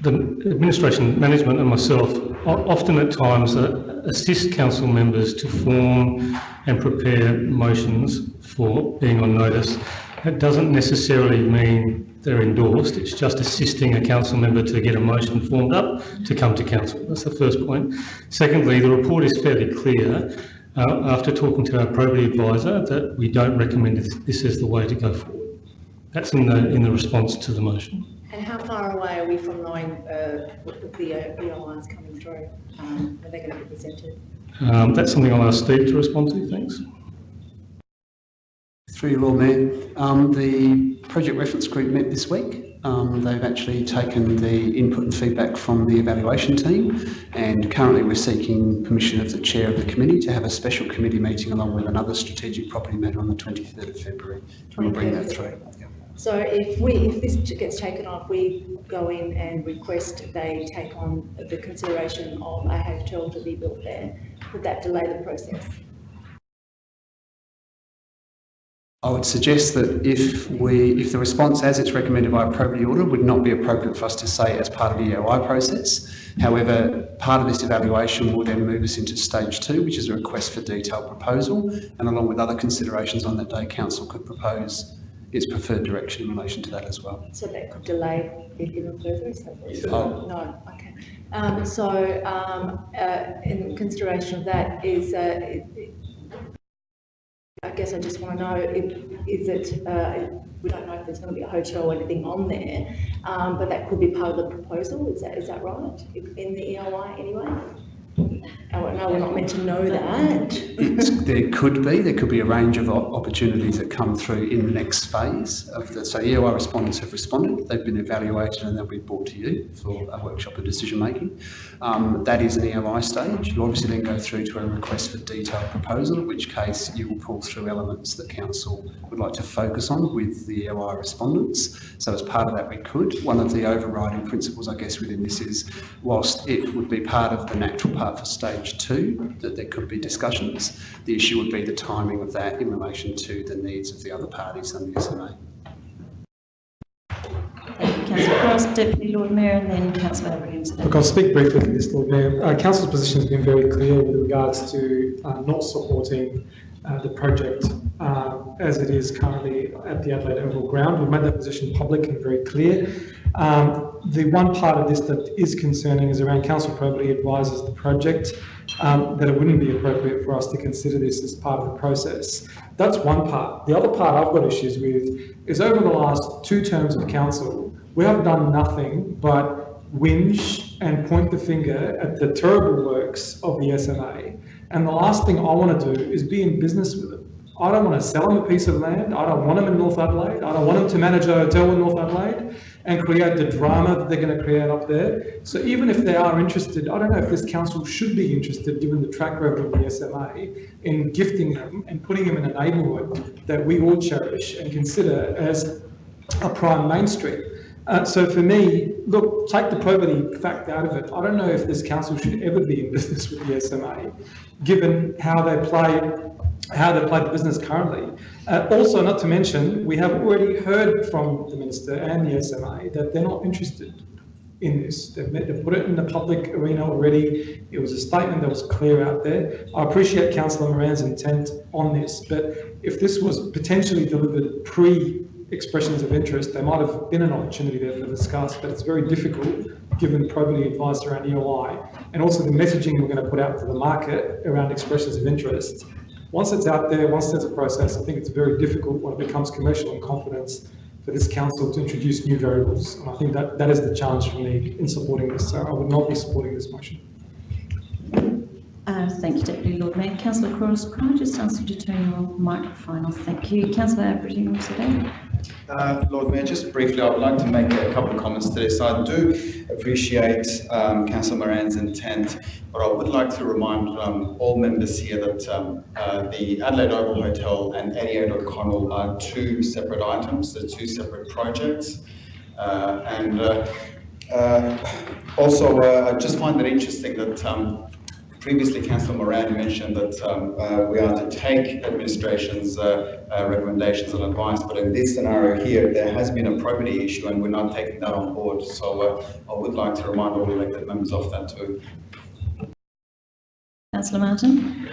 the administration, management and myself often at times uh, assist council members to form and prepare motions for being on notice. That doesn't necessarily mean they're endorsed, it's just assisting a council member to get a motion formed up to come to council. That's the first point. Secondly, the report is fairly clear uh, after talking to our probity advisor that we don't recommend this, this as the way to go forward. That's in the, in the response to the motion. And how far away are we from knowing uh, what the BO is coming through? Um, are they going to be presented? Um, that's something I'll ask Steve to respond to, thanks. Through you, Lord Mayor, um, the project reference group met this week. Um, they've actually taken the input and feedback from the evaluation team and currently we're seeking permission of the chair of the committee to have a special committee meeting along with another strategic property matter on the 23rd of February. We'll bring that through. So if we, if this gets taken off, we go in and request they take on the consideration of a hotel to be built there, would that delay the process? I would suggest that if we, if the response as it's recommended by a order would not be appropriate for us to say as part of the EOI process. However, part of this evaluation will then move us into stage two, which is a request for detailed proposal. And along with other considerations on that day, council could propose its preferred direction in relation to that as well. So that could delay it even further, is that what you're? Oh. No, okay. Um, so, um, uh, in consideration of that is, uh, it- it- I guess I just want to know if, is it, uh, we don't know if there's going to be a hotel or anything on there, um, but that could be part of the proposal, is that, is that right? In the EOI anyway? Oh, no, we're not meant to know that. It's, there could be, there could be a range of opportunities that come through in the next phase of the, so EOI respondents have responded, they've been evaluated and they'll be brought to you for a workshop of decision making. Um, that is an EOI stage. You'll obviously then go through to a request for detailed proposal, in which case you will pull through elements that council would like to focus on with the EOI respondents. So as part of that, we could. One of the overriding principles, I guess, within this is whilst it would be part of the natural part for stage two, that there could be discussions, the issue would be the timing of that in relation to the needs of the other parties under the SMA. Thank you, Councillor Couros, Deputy Lord Mayor and then Councillor Abraham. Look, I'll speak briefly to this, Lord Mayor. Uh, Council's position has been very clear with regards to uh, not supporting uh, the project uh, as it is currently at the Adelaide Oval Ground. We've made that position public and very clear. Um, the one part of this that is concerning is around council probity advises the project um, that it wouldn't be appropriate for us to consider this as part of the process. That's one part. The other part I've got issues with is over the last two terms of council, we have done nothing but whinge and point the finger at the terrible works of the SMA. And the last thing I want to do is be in business with them. I don't want to sell them a piece of land. I don't want them in North Adelaide. I don't want them to manage a hotel in North Adelaide and create the drama that they're going to create up there. So even if they are interested, I don't know if this council should be interested, given the track record of the SMA, in gifting them and putting them in a neighbourhood that we all cherish and consider as a prime main street. Uh, so for me, look, take the probity fact out of it. I don't know if this council should ever be in business with the SMA, given how they play how they play the business currently. Uh, also, not to mention, we have already heard from the minister and the SMA that they're not interested in this. They've, they've put it in the public arena already. It was a statement that was clear out there. I appreciate Councillor Moran's intent on this, but if this was potentially delivered pre expressions of interest, there might have been an opportunity there to discuss, but it's very difficult given probity advice around EOI and also the messaging we're going to put out to the market around expressions of interest. Once it's out there, once there's a process, I think it's very difficult when it becomes commercial in confidence for this council to introduce new variables. And I think that, that is the challenge for me in supporting this. So I would not be supporting this motion. Uh, thank you, Deputy Lord Mayor. Councillor Couros, could I just ask you to turn your microphone off? Thank you. Councillor today. Uh, Lord Mayor, just briefly, I would like to make a couple of comments to this. I do appreciate um, Councillor Moran's intent, but I would like to remind um, all members here that um, uh, the Adelaide Oval Hotel and 88 O'Connell are two separate items, they're two separate projects. Uh, and uh, uh, also, I just find it interesting that um, previously Councillor Moran mentioned that um, uh, we are to take administration's uh, uh, recommendations and advice, but in this scenario here, there has been a probity issue and we're not taking that on board. So uh, I would like to remind all elected members of that too. Councillor Martin.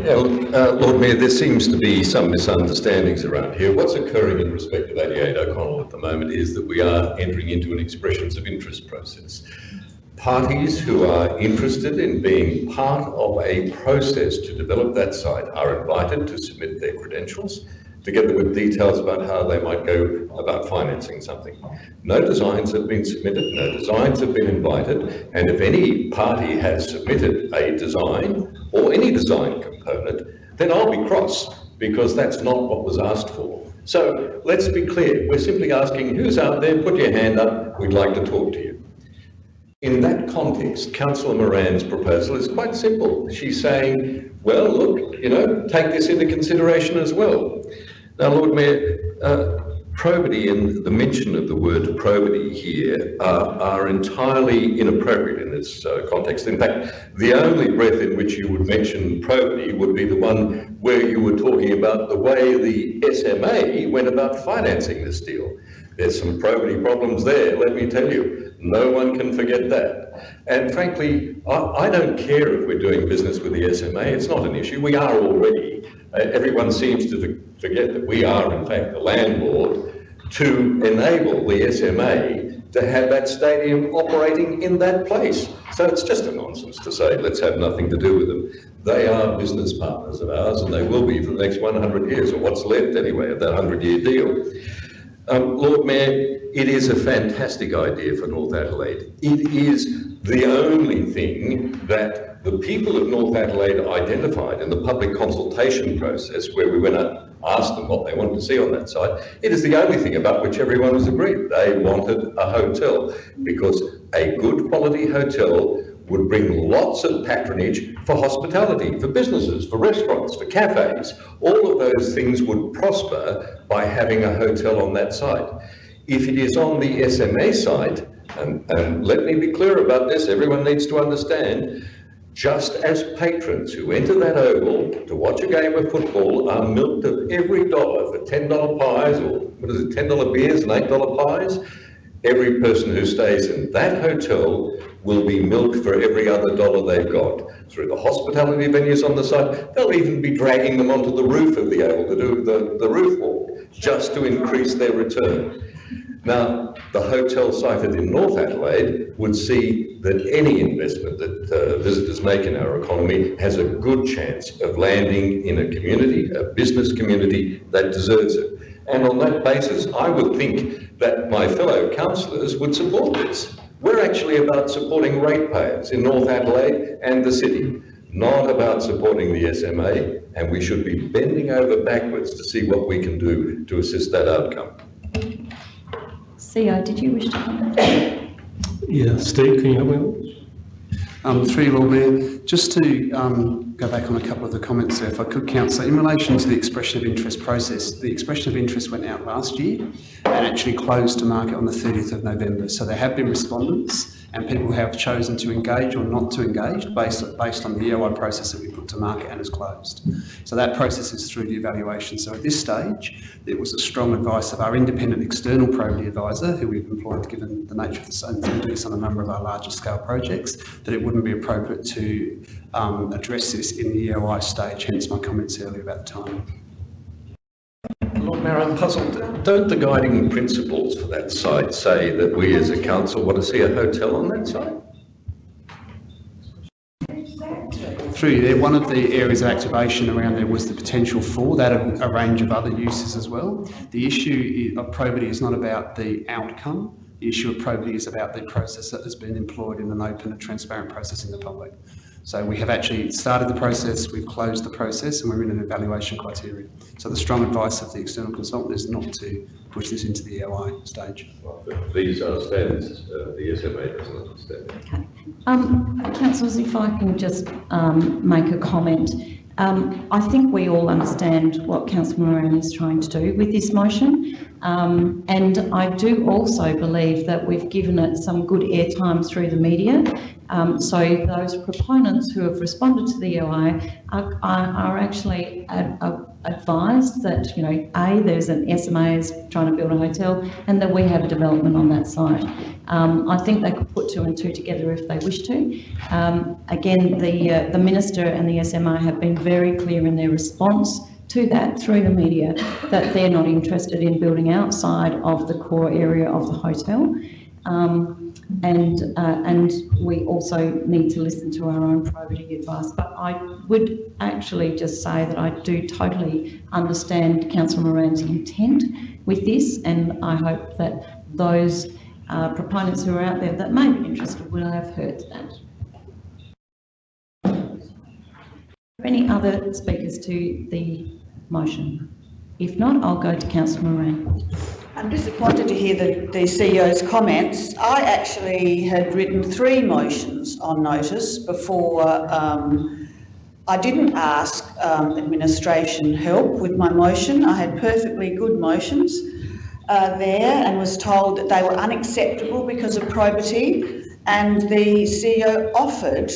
Yeah, look, uh, Lord Mayor, there seems to be some misunderstandings around here. What's occurring in respect of 88 O'Connell at the moment is that we are entering into an expressions of interest process parties who are interested in being part of a process to develop that site are invited to submit their credentials together with details about how they might go about financing something. No designs have been submitted, no designs have been invited, and if any party has submitted a design or any design component, then I'll be cross because that's not what was asked for. So let's be clear, we're simply asking who's out there, put your hand up, we'd like to talk to you. In that context, Councillor Moran's proposal is quite simple. She's saying, well, look, you know, take this into consideration as well. Now, Lord Mayor, uh, probity and the mention of the word probity here uh, are entirely inappropriate in this uh, context. In fact, the only breath in which you would mention probity would be the one where you were talking about the way the SMA went about financing this deal. There's some probity problems there, let me tell you. No one can forget that. And frankly, I, I, don't care if we're doing business with the SMA. It's not an issue. We are already. Uh, everyone seems to forget that we are, in fact, the landlord to enable the SMA to have that stadium operating in that place. So it's just a nonsense to say, let's have nothing to do with them. They are business partners of ours, and they will be for the next 100 years, or what's left anyway of that 100-year deal. Um, Lord Mayor, it is a fantastic idea for North Adelaide. It is the only thing that the people of North Adelaide identified in the public consultation process where we went and asked them what they wanted to see on that site. It is the only thing about which everyone was agreed. They wanted a hotel because a good quality hotel would bring lots of patronage for hospitality, for businesses, for restaurants, for cafes. All of those things would prosper by having a hotel on that site. If it is on the SMA site, and, and let me be clear about this, everyone needs to understand, just as patrons who enter that oval to watch a game of football are milked of every dollar for $10 pies, or what is it, $10 beers and $8 pies, every person who stays in that hotel will be milked for every other dollar they've got. Through the hospitality venues on the site, they'll even be dragging them onto the roof of the oval to do the, the roof walk, just to increase their return. Now, the hotel sited in North Adelaide would see that any investment that uh, visitors make in our economy has a good chance of landing in a community, a business community that deserves it. And on that basis, I would think that my fellow councillors would support this. We're actually about supporting ratepayers in North Adelaide and the city, not about supporting the SMA, and we should be bending over backwards to see what we can do to assist that outcome. Sia, did you wish to comment? Yeah, Steve, can you help me? Um, through Lord Mayor, just to um, go back on a couple of the comments there, if I could, Councillor, in relation to the expression of interest process, the expression of interest went out last year and actually closed to market on the 30th of November. So there have been respondents and people have chosen to engage or not to engage based, based on the EOI process that we put to market and is closed. So that process is through the evaluation. So at this stage, it was a strong advice of our independent external probity advisor, who we've employed given the nature of the same thing, do this on a number of our larger scale projects, that it wouldn't be appropriate to um, address this in the EOI stage, hence my comments earlier about the timing. I'm puzzled. Don't the guiding principles for that site say that we as a council want to see a hotel on that site? Through there, one of the areas of activation around there was the potential for that, a range of other uses as well. The issue of probity is not about the outcome. The issue of probity is about the process that has been employed in an open and transparent process in the public. So we have actually started the process, we've closed the process, and we're in an evaluation criteria. So the strong advice of the external consultant is not to push this into the EOI stage. These understand, uh, the SMA doesn't understand. Um, councillors, if I can just um, make a comment. Um, I think we all understand what Councillor Moran is trying to do with this motion. Um, and I do also believe that we've given it some good airtime through the media. Um, so those proponents who have responded to the EOI are, are, actually ad, uh, advised that, you know, A, there's an SMA is trying to build a hotel and that we have a development on that site. Um, I think they could put two and two together if they wish to. Um, again, the, uh, the Minister and the SMA have been very clear in their response to that through the media that they're not interested in building outside of the core area of the hotel. Um, and, uh, and we also need to listen to our own probity advice. But I would actually just say that I do totally understand Councillor Moran's intent with this, and I hope that those uh, proponents who are out there that may be interested will have heard that. Any other speakers to the motion? If not, I'll go to Councillor Moran. I'm disappointed to hear the, the CEO's comments. I actually had written three motions on notice before um, I didn't ask um, administration help with my motion. I had perfectly good motions uh, there and was told that they were unacceptable because of probity and the CEO offered,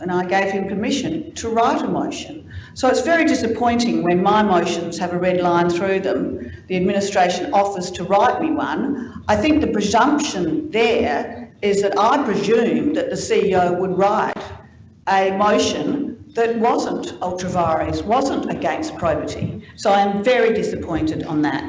and I gave him permission, to write a motion. So it's very disappointing when my motions have a red line through them, the administration offers to write me one. I think the presumption there is that I presumed that the CEO would write a motion that wasn't ultra vires, wasn't against probity. So I am very disappointed on that.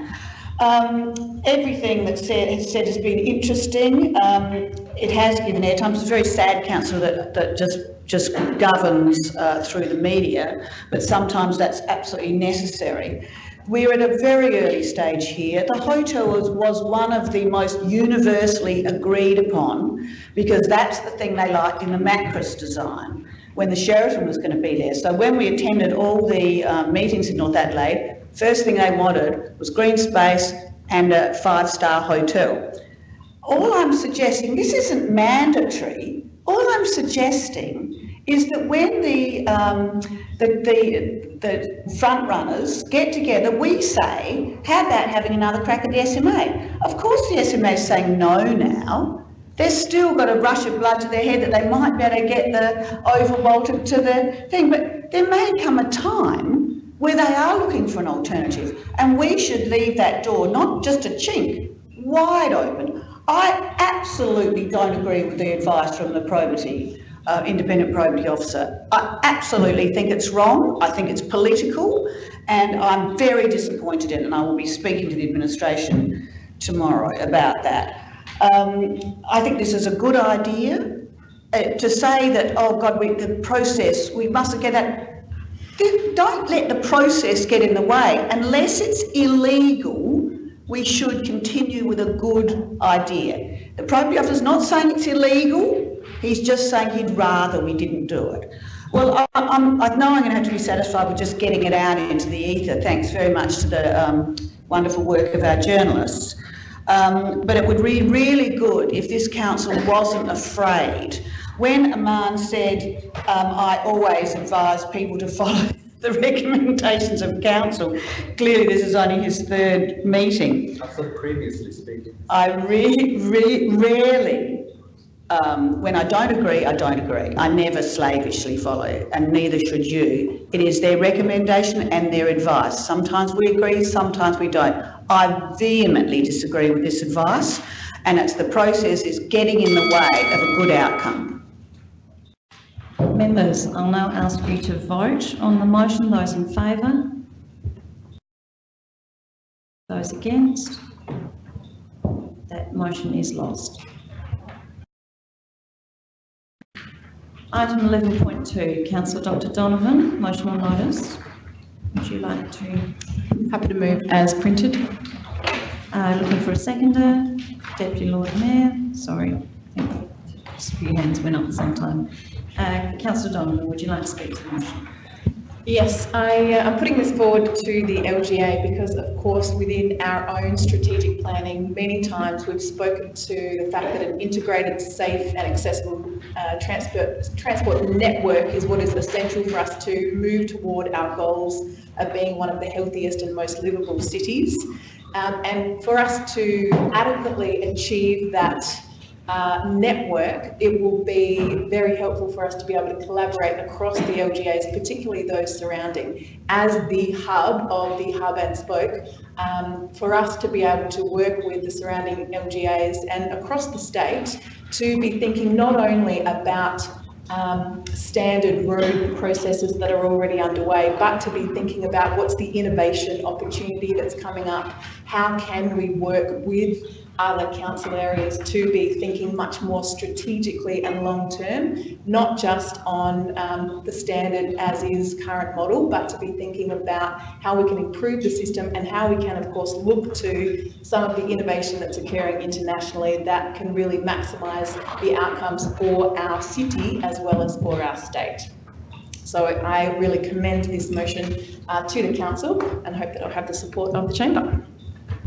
Um, everything that's said, said has been interesting. Um, it has given airtime. It's a very sad council that, that just just governs uh, through the media, but sometimes that's absolutely necessary. We're at a very early stage here. The hotel was, was one of the most universally agreed upon because that's the thing they liked in the Macris design when the Sheraton was going to be there. So when we attended all the uh, meetings in North Adelaide, first thing they wanted was green space and a five-star hotel. All I'm suggesting, this isn't mandatory, all I'm suggesting is that when the, um, the, the, the front runners get together, we say, how about having another crack at the SMA? Of course the SMA is saying no now. They've still got a rush of blood to their head that they might be able to get the oval to the thing, but there may come a time where they are looking for an alternative and we should leave that door, not just a chink, wide open. I absolutely don't agree with the advice from the probity, uh, independent probity officer. I absolutely think it's wrong. I think it's political and I'm very disappointed in it and I will be speaking to the administration tomorrow about that. Um, I think this is a good idea. Uh, to say that, oh God, we, the process, we mustn't get that. Don't let the process get in the way. Unless it's illegal, we should continue with a good idea. The probity officer's not saying it's illegal, he's just saying he'd rather we didn't do it. Well, I, I'm, I know I'm going to have to be satisfied with just getting it out into the ether. Thanks very much to the um, wonderful work of our journalists. Um, but it would be really good if this council wasn't afraid When Arman said, um, I always advise people to follow the recommendations of council, clearly this is only his third meeting. I thought previously speaking. I really, really, rarely, um, when I don't agree, I don't agree. I never slavishly follow and neither should you. It is their recommendation and their advice. Sometimes we agree, sometimes we don't. I vehemently disagree with this advice, and it's the process is getting in the way of a good outcome. Members, I'll now ask you to vote on the motion. Those in favour? Those against? That motion is lost. Item 11.2, Councillor Dr Donovan, motion on notice. Would you like to? Happy to move as printed. Uh, looking for a seconder. Deputy Lord Mayor, sorry, just a few hands went up at the same time. Uh, Councillor Donovan, would you like to speak to the motion? Yes, I, uh, I'm putting this forward to the LGA because of course within our own strategic planning, many times we've spoken to the fact that an integrated, safe and accessible uh, transport, transport network is what is essential for us to move toward our goals of being one of the healthiest and most livable cities. Um, and for us to adequately achieve that uh, network, it will be very helpful for us to be able to collaborate across the LGAs, particularly those surrounding, as the hub of the hub and spoke, um, for us to be able to work with the surrounding LGAs and across the state to be thinking not only about um, standard road processes that are already underway, but to be thinking about what's the innovation opportunity that's coming up, how can we work with other council areas to be thinking much more strategically and long term, not just on um, the standard as is current model, but to be thinking about how we can improve the system and how we can, of course, look to some of the innovation that's occurring internationally that can really maximise the outcomes for our city as well as for our state. So I really commend this motion uh, to the council and hope that I'll have the support of the chamber.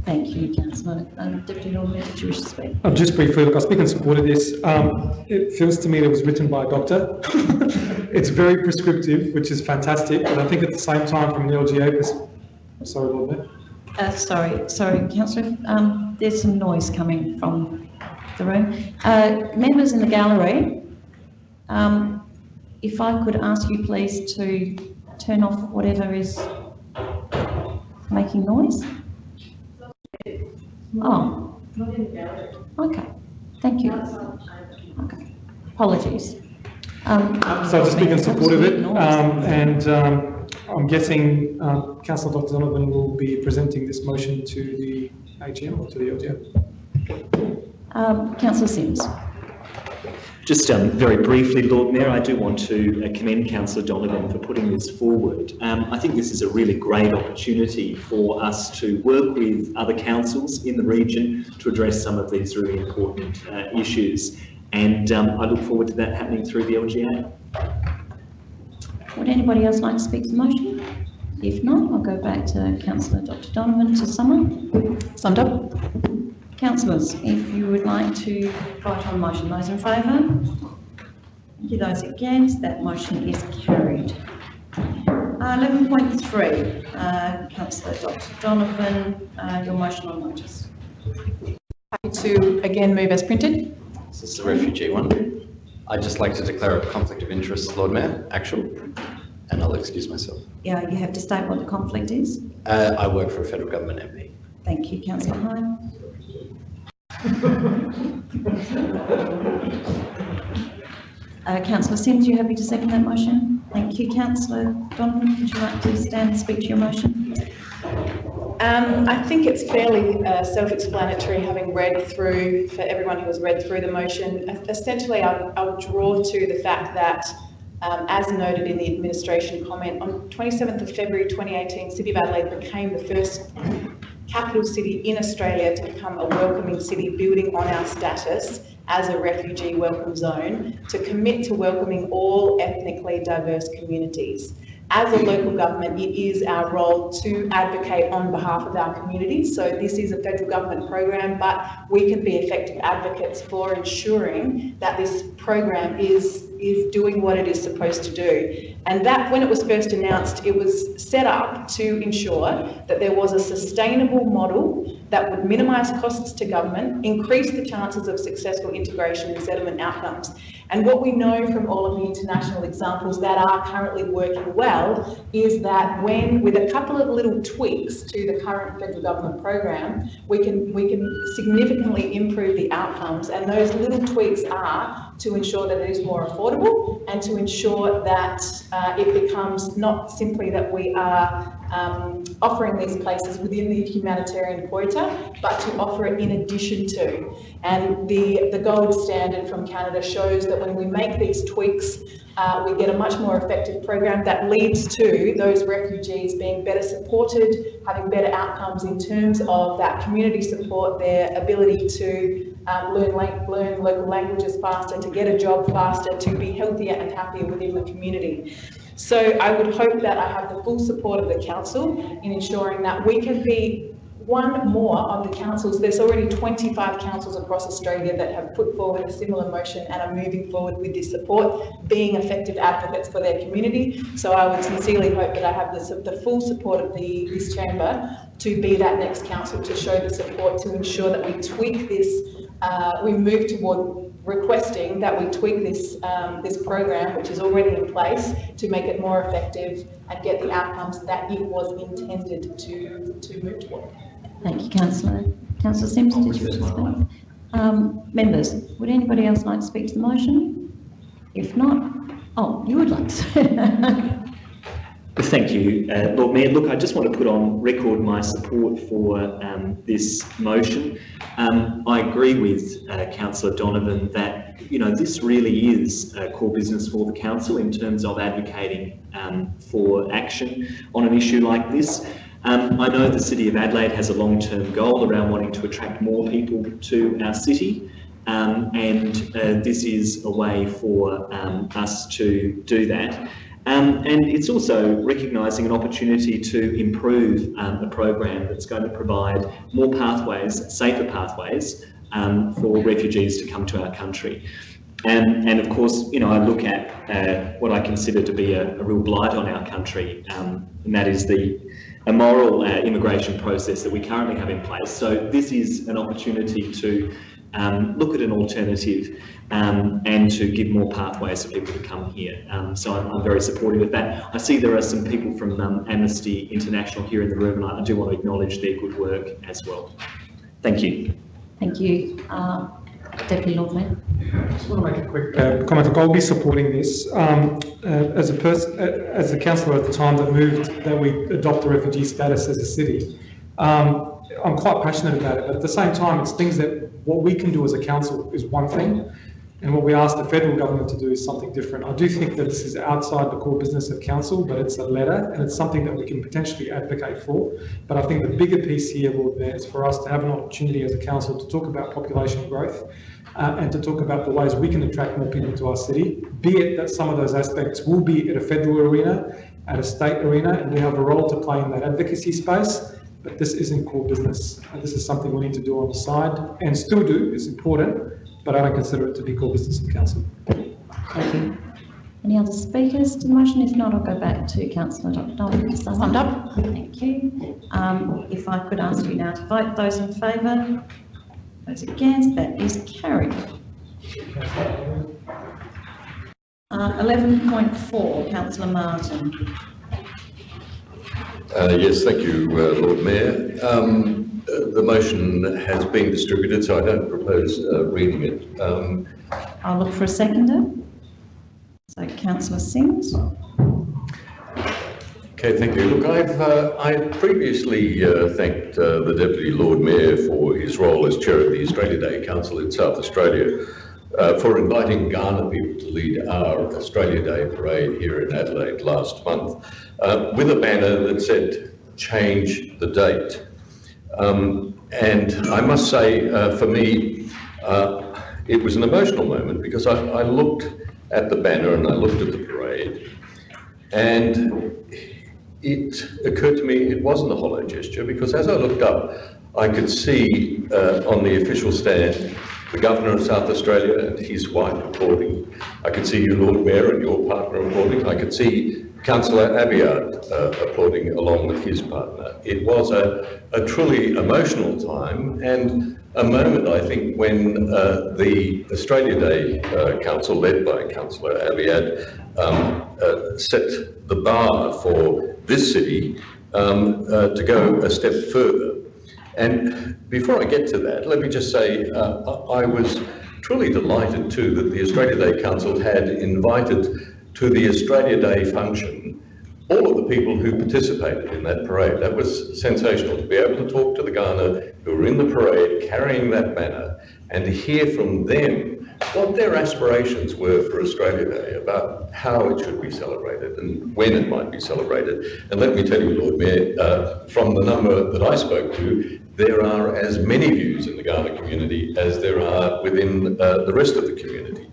Thank you, Councillor. Um, Deputy Lord Mayor, did you wish to speak? Uh, just briefly, look, I speak in support of this. Um, it feels to me that it was written by a doctor. it's very prescriptive, which is fantastic, but I think at the same time, from an LGA perspective, sorry, Lord Mayor. Uh, sorry, sorry, Councillor. Um, there's some noise coming from the room. Uh, members in the gallery, um, if I could ask you please to turn off whatever is making noise. Oh. Okay, thank you. Okay, apologies. Um, So to speak in support of it, um, and um, I'm guessing um, Councillor Dr Donovan will be presenting this motion to the AGM or to the LGA. Um, Councillor Simms. Just um, very briefly, Lord Mayor, I do want to uh, commend Councillor Donovan for putting this forward. Um, I think this is a really great opportunity for us to work with other councils in the region to address some of these really important uh, issues. And um, I look forward to that happening through the LGA. Would anybody else like to speak to the motion? If not, I'll go back to Councillor Dr Donovan to sum up. Summed up. Councillors, if you would like to vote on motion, those in favour? Thank you. Those against, that motion is carried. Uh, 11.3, uh, Councillor Dr Donovan, uh, your motion on notice. Happy to again move as printed. This is the refugee one. I'd just like to declare a conflict of interest, Lord Mayor, actual, and I'll excuse myself. Yeah, you have to state what the conflict is. Uh, I work for a federal government MP. Thank you, Councillor Hyde. Uh, Councillor Simms, you happy to second that motion? Thank you. Councillor Donovan, would you like to stand and speak to your motion? Um, I think it's fairly uh, self-explanatory having read through, for everyone who has read through the motion. Essentially, I'll, draw to the fact that, um, as noted in the administration comment, on 27th of February 2018, City of Adelaide became the first capital city in Australia to become a welcoming city, building on our status as a refugee welcome zone, to commit to welcoming all ethnically diverse communities. as a local government, it is our role to advocate on behalf of our communities. So this is a federal government program, but we can be effective advocates for ensuring that this program is is doing what it is supposed to do. And that, when it was first announced, it was set up to ensure that there was a sustainable model that would minimise costs to government, increase the chances of successful integration and settlement outcomes. And what we know from all of the international examples that are currently working well is that when, with a couple of little tweaks to the current federal government program, we can, we can significantly improve the outcomes. And those little tweaks are to ensure that it is more affordable and to ensure that uh, Uh, it becomes not simply that we are um, offering these places within the humanitarian quota, but to offer it in addition to. And the, the gold standard from Canada shows that when we make these tweaks, uh, we get a much more effective program that leads to those refugees being better supported, having better outcomes in terms of that community support, their ability to um, learn, learn local languages faster, to get a job faster, to be healthier and happier within the community. So I would hope that I have the full support of the council in ensuring that we can be one more of the councils. There's already 25 councils across Australia that have put forward a similar motion and are moving forward with this support, being effective advocates for their community. So I would sincerely hope that I have the, the full support of the, this chamber to be that next council to show the support to ensure that we tweak this, uh, we move toward requesting that we tweak this, um, this program, which is already in place, to make it more effective and get the outcomes that it was intended to, to move toward. Thank you, Councillor. Councillor Simms, did you speak? Um, members, would anybody else like to speak to the motion? If not, oh, you would like to. Thank you, uh, Lord Mayor. Look, I just want to put on record my support for um, this motion. Um, I agree with uh, Councillor Donovan that you know this really is a core business for the council in terms of advocating um, for action on an issue like this. Um, I know the City of Adelaide has a long-term goal around wanting to attract more people to our city. Um, and uh, this is a way for um, us to do that. Um, and it's also recognising an opportunity to improve um, a program that's going to provide more pathways, safer pathways um, for refugees to come to our country. And, and of course, you know, I look at uh, what I consider to be a, a real blight on our country, um, and that is the immoral uh, immigration process that we currently have in place. So this is an opportunity to um, look at an alternative um, and to give more pathways for people to come here. Um, so I'm, I'm, very supportive of that. I see there are some people from um, Amnesty International here in the room and I, do want to acknowledge their good work as well. Thank you. Thank you. Uh, Deputy Lord Mayor. I just want to make a quick uh, comment. I'll be supporting this. Um, uh, as a person, uh, as a councillor at the time that moved that we adopt the refugee status as a city, um, I'm quite passionate about it. But at the same time, it's things that what we can do as a council is one thing, and what we ask the federal government to do is something different. I do think that this is outside the core business of council, but it's a letter and it's something that we can potentially advocate for. But I think the bigger piece here, Lord Mayor, is for us to have an opportunity as a council to talk about population growth uh, and to talk about the ways we can attract more people to our city, be it that some of those aspects will be at a federal arena, at a state arena, and we have a role to play in that advocacy space. But this isn't core business. And this is something we need to do on the side and still do. It's important but I don't consider it to be core business of council. Thank you. Any other speakers to the motion? If not, I'll go back to Councillor Donovan to sum up. Thank you. Um, if I could ask you now to vote. Those in favour? Those against? That is carried. Uh, 11.4, Councillor Martin. Uh, yes, thank you, uh, Lord Mayor. Um, the motion has been distributed, so I don't propose uh, reading it. Um, I'll look for a seconder. So Councillor Simms. Okay, thank you. Look, I've uh, I previously uh, thanked uh, the Deputy Lord Mayor for his role as chair of the Australia Day Council in South Australia uh, for inviting Kaurna people to lead our Australia Day parade here in Adelaide last month uh, with a banner that said, change the date. Um, and I must say, uh, for me, uh, it was an emotional moment because I, I, looked at the banner and I looked at the parade. And it occurred to me it wasn't a hollow gesture because as I looked up, I could see uh, on the official stand the Governor of South Australia and his wife applauding. I could see you, Lord Mayor, and your partner applauding. I could see Councillor Abiad uh, applauding along with his partner. It was a, a truly emotional time and a moment, I think, when uh, the Australia Day uh, Council, led by Councillor Abiad, um, uh, set the bar for this city um, uh, to go a step further. And before I get to that, let me just say uh, I was truly delighted too that the Australia Day Council had invited to the Australia Day function all of the people who participated in that parade. That was sensational to be able to talk to the Kaurna who were in the parade carrying that banner and to hear from them what their aspirations were for Australia Day, about how it should be celebrated and when it might be celebrated. And let me tell you, Lord Mayor, uh, from the number that I spoke to, there are as many views in the Kaurna community as there are within uh, the rest of the community.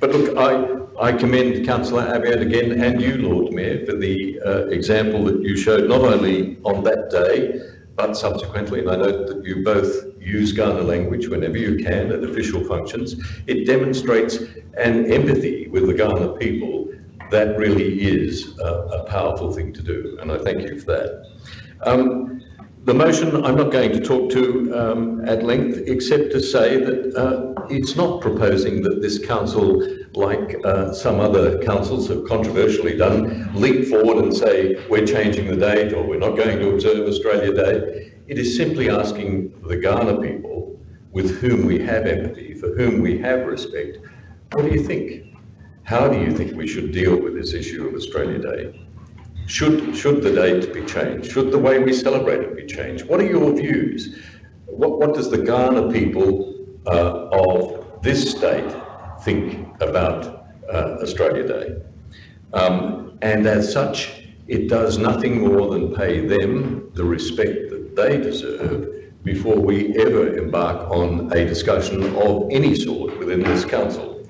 But look, I, I commend Councillor Abiad again and you, Lord Mayor, for the uh, example that you showed not only on that day, but subsequently, and I note that you both use Kaurna language whenever you can at official functions, it demonstrates an empathy with the Kaurna people that really is a, a, powerful thing to do, and I thank you for that. Um, the motion I'm not going to talk to um, at length, except to say that uh, it's not proposing that this council, like uh, some other councils have controversially done, leap forward and say, we're changing the date or we're not going to observe Australia Day. It is simply asking the Kaurna people, with whom we have empathy, for whom we have respect, what do you think? How do you think we should deal with this issue of Australia Day? Should, should the date be changed? Should the way we celebrate it be changed? What are your views? What, what does the Kaurna people uh, of this state think about uh, Australia Day? Um, and as such, it does nothing more than pay them the respect that they deserve before we ever embark on a discussion of any sort within this council.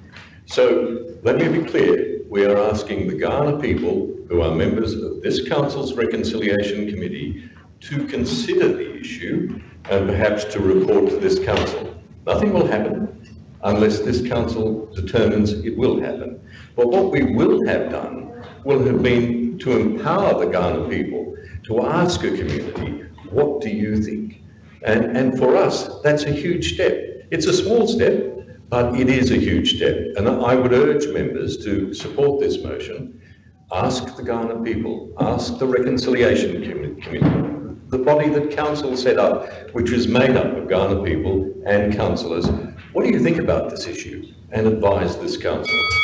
So let me be clear, we are asking the Kaurna people who are members of this Council's Reconciliation Committee to consider the issue and perhaps to report to this Council. Nothing will happen unless this Council determines it will happen. But what we will have done will have been to empower the Kaurna people to ask a community, what do you think? And, and for us, that's a huge step. It's a small step, but it is a huge step. And I would urge members to support this motion Ask the Kaurna people, ask the Reconciliation Committee, the body that Council set up, which is made up of Kaurna people and councillors. What do you think about this issue? And advise this Council.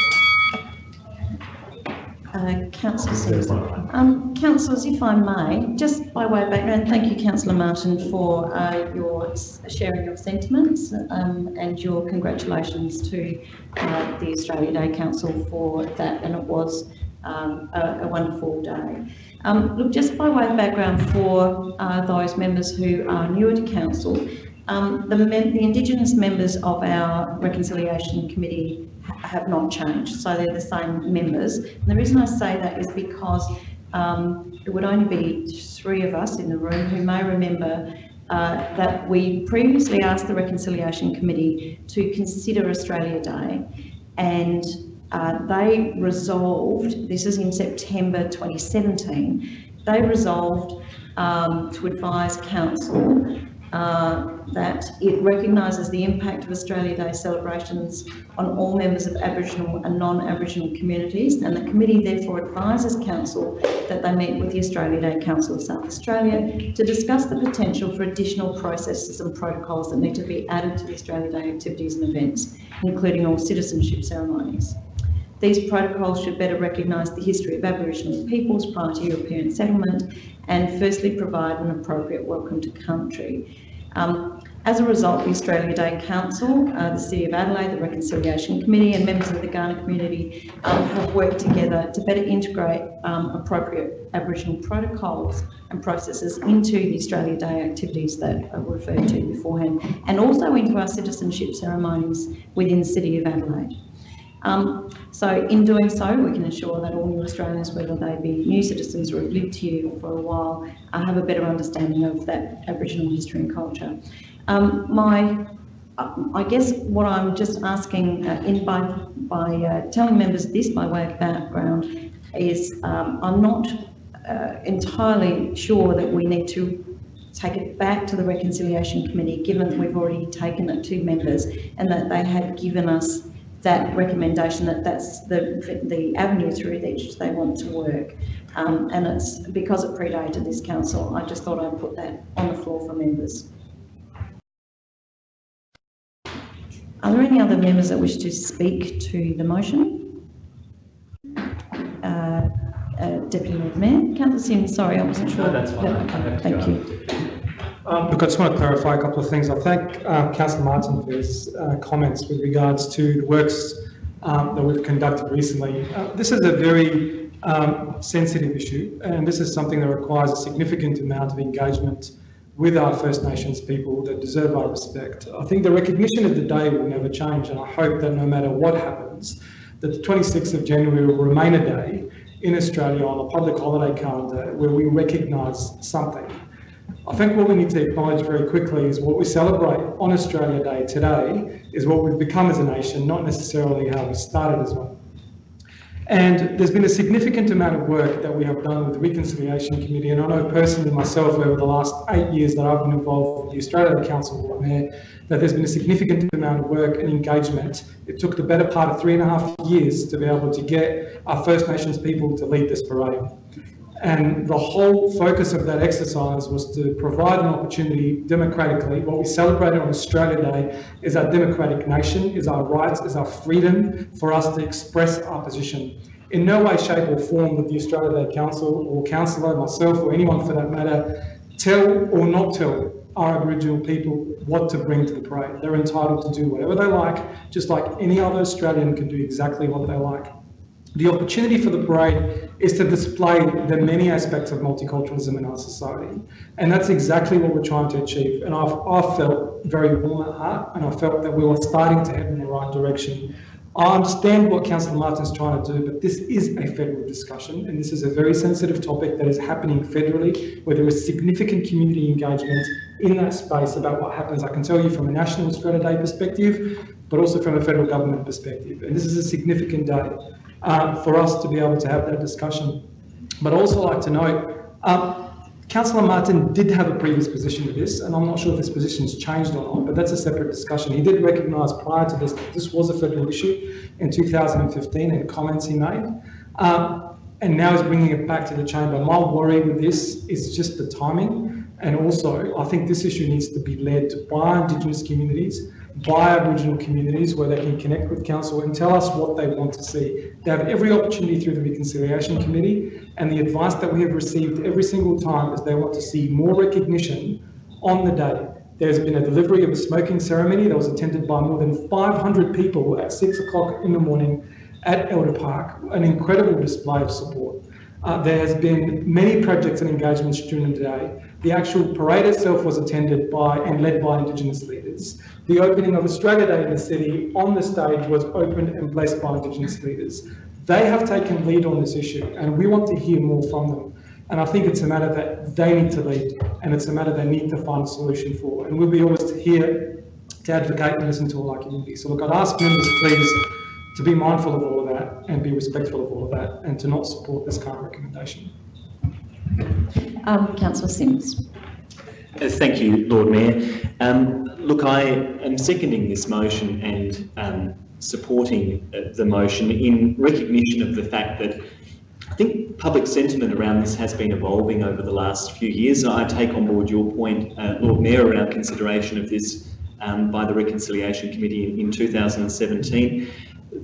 Uh, Councillor Simpson. Um, councillors, if I may, just by way of background, thank you, Councillor Martin, for uh, your sharing your sentiments um, and your congratulations to uh, the Australia Day Council for that, and it was um, a, a, wonderful day. Um, look, just by way of background for uh, those members who are newer to Council, um, the, the, Indigenous members of our Reconciliation Committee have not changed, so they're the same members. And the reason I say that is because um, it would only be three of us in the room who may remember uh, that we previously asked the Reconciliation Committee to consider Australia Day and uh, they resolved, this is in September 2017, they resolved um, to advise Council uh, that it recognises the impact of Australia Day celebrations on all members of Aboriginal and non-Aboriginal communities and the committee therefore advises Council that they meet with the Australia Day Council of South Australia to discuss the potential for additional processes and protocols that need to be added to the Australia Day activities and events, including all citizenship ceremonies. These protocols should better recognise the history of Aboriginal peoples prior to European settlement and firstly provide an appropriate welcome to country. Um, as a result, the Australia Day Council, uh, the City of Adelaide, the Reconciliation Committee and members of the Kaurna community um, have worked together to better integrate um, appropriate Aboriginal protocols and processes into the Australia Day activities that I referred to beforehand and also into our citizenship ceremonies within the City of Adelaide. Um, so in doing so, we can ensure that all new Australians, whether they be new citizens or have lived here for a while, uh, have a better understanding of that Aboriginal history and culture. Um, my, uh, I guess what I'm just asking uh, in by, by uh, telling members this by way of background is um, I'm not uh, entirely sure that we need to take it back to the Reconciliation Committee, given that we've already taken it to members and that they had given us that recommendation that that's the, the avenue through which they want to work. Um, and it's because it predated this council, I just thought I'd put that on the floor for members. Are there any other members that wish to speak to the motion? Uh, uh, Deputy Mayor, Councillor Simms, sorry, I wasn't sure. No, that's fine. Thank you. Um, Look, I just want to clarify a couple of things. I thank uh, Councillor Martin for his uh, comments with regards to the works um, that we've conducted recently. Uh, This is a very um, sensitive issue, and this is something that requires a significant amount of engagement with our First Nations people that deserve our respect. I think the recognition of the day will never change, and I hope that no matter what happens, that the 26th of January will remain a day in Australia on a public holiday calendar where we recognise something. I think what we need to acknowledge very quickly is what we celebrate on Australia Day today is what we've become as a nation, not necessarily how we started as one. And there's been a significant amount of work that we have done with the Reconciliation Committee, and I know personally myself over the last eight years that I've been involved with the Australia Day Council Mayor, that there's been a significant amount of work and engagement. It took the better part of three and a half years to be able to get our First Nations people to lead this parade. And the whole focus of that exercise was to provide an opportunity democratically. What we celebrated on Australia Day is our democratic nation, is our rights, is our freedom for us to express our position. In no way, shape or form would the Australia Day Council or councillor, myself or anyone for that matter, tell or not tell our Aboriginal people what to bring to the parade. They're entitled to do whatever they like, just like any other Australian can do exactly what they like. The opportunity for the parade is to display the many aspects of multiculturalism in our society. And that's exactly what we're trying to achieve. And I've, I've felt very warm at heart and I felt that we were starting to head in the right direction. I understand what Councillor Martin's trying to do, but this is a federal discussion and this is a very sensitive topic that is happening federally where there is significant community engagement in that space about what happens. I can tell you from a National Australia Day perspective, but also from a federal government perspective. And this is a significant day uh, for us to be able to have that discussion. But I'd also like to note, um, Councillor Martin did have a previous position to this, and I'm not sure if his position's changed or not, but that's a separate discussion. He did recognise prior to this that this was a federal issue in 2015 in comments he made. Um, and now he's bringing it back to the chamber. My worry with this is just the timing. And also, I think this issue needs to be led by Indigenous communities by Aboriginal communities where they can connect with council and tell us what they want to see. They have every opportunity through the Reconciliation Committee and the advice that we have received every single time is they want to see more recognition on the day. There's been a delivery of a smoking ceremony that was attended by more than 500 people at six o'clock in the morning at Elder Park, an incredible display of support. Uh, there has been many projects and engagements during the day. The actual parade itself was attended by and led by Indigenous leaders. The opening of Australia Day in the city on the stage was opened and blessed by Indigenous leaders. They have taken lead on this issue and we want to hear more from them. And I think it's a matter that they need to lead and it's a matter they need to find a solution for. And we'll be always here to advocate and listen to all our community. So look, I'd ask members please to be mindful of all of that and be respectful of all of that and to not support this current recommendation. Um, Councillor Simms. Uh, Thank you, Lord Mayor. Um, look, I am seconding this motion and um, supporting uh, the motion in recognition of the fact that I think public sentiment around this has been evolving over the last few years. I take on board your point, uh, Lord Mayor, around consideration of this um, by the Reconciliation Committee in, in 2017.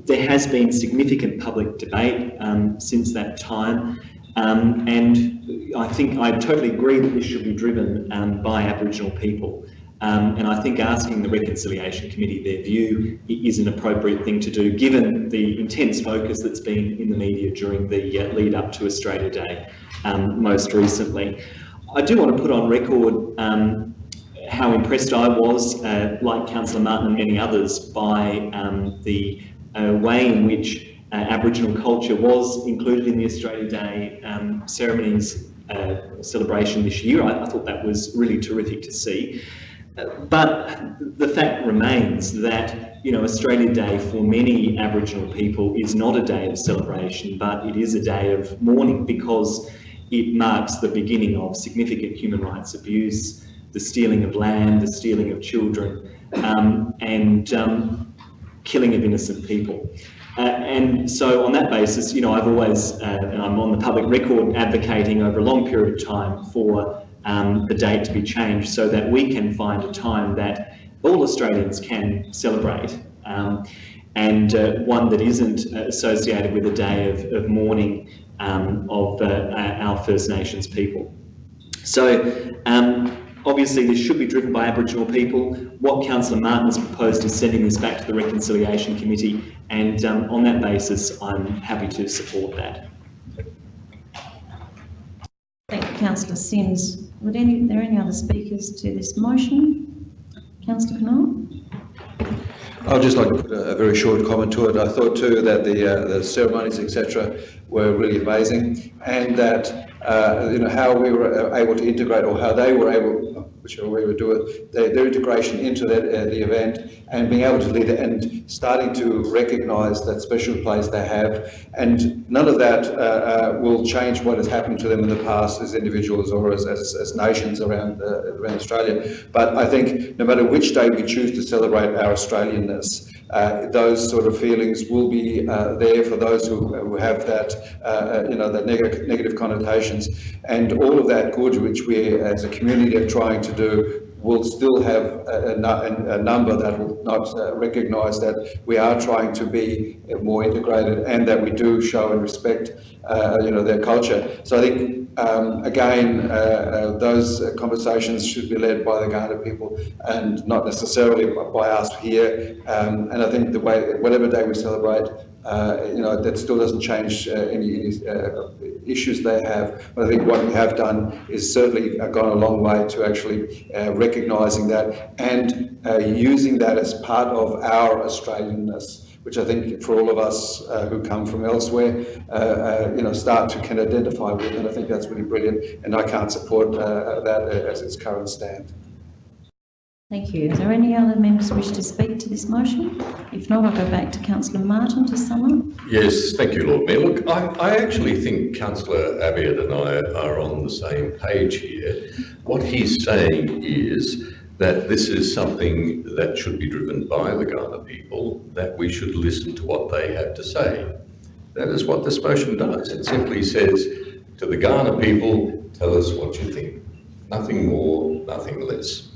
There has been significant public debate um, since that time. Um, and I think I totally agree that this should be driven um, by Aboriginal people. Um, and I think asking the Reconciliation Committee their view is an appropriate thing to do, given the intense focus that's been in the media during the uh, lead up to Australia Day um, most recently. I do want to put on record um, how impressed I was, uh, like Councillor Martin and many others, by um, the uh, way in which uh, Aboriginal culture was included in the Australia Day um, ceremonies uh, celebration this year. I, I, thought that was really terrific to see. But the fact remains that you know Australia Day for many Aboriginal people is not a day of celebration, but it is a day of mourning because it marks the beginning of significant human rights abuse, the stealing of land, the stealing of children, um, and um, killing of innocent people. Uh, and so on that basis, you know, I've always, uh, and I'm on the public record advocating over a long period of time for um, the date to be changed so that we can find a time that all Australians can celebrate um, and uh, one that isn't associated with a day of, of mourning um, of uh, our First Nations people. So um, Obviously, this should be driven by Aboriginal people. What Councillor Martin has proposed is sending this back to the Reconciliation Committee, and um, on that basis, I'm happy to support that. Thank you, Councillor Simms. Would any, there any other speakers to this motion? Councillor Knoll? I'd just like to put a, very short comment to it. I thought too that the uh, the ceremonies, etc., were really amazing, and that uh, you know how we were able to integrate, or how they were able whichever way we do it, their, their integration into that, uh, the event and being able to lead it and starting to recognise that special place they have. And none of that uh, uh, will change what has happened to them in the past as individuals or as, as, as nations around, uh, around Australia. But I think no matter which day we choose to celebrate our Australianness, uh, those sort of feelings will be uh, there for those who, who have that, uh, you know, that neg negative connotations. And all of that good which we as a community are trying to do will still have a, a, number that will not uh, recognise that we are trying to be more integrated and that we do show and respect, uh, you know, their culture. So I think um, again, uh, uh, those conversations should be led by the Kaurna people and not necessarily by us here. Um, and I think the way, whatever day we celebrate, uh, you know, that still doesn't change uh, any, any uh, issues they have. But I think what we have done is certainly gone a long way to actually recognising that and using that as part of our Australianness which I think for all of us uh, who come from elsewhere, uh, uh, you know, start to can identify with, and I think that's really brilliant. And I can't support uh, that as its current stand. Thank you. Is there any other members wish to speak to this motion? If not, I'll go back to Councillor Martin to sum up. Yes, thank you, Lord Mayor. Look, I, I actually think Councillor Abiad and I are on the same page here. What he's saying is that this is something that should be driven by the Kaurna people, that we should listen to what they have to say. That is what this motion does. It simply says to the Kaurna people, tell us what you think. Nothing more, nothing less.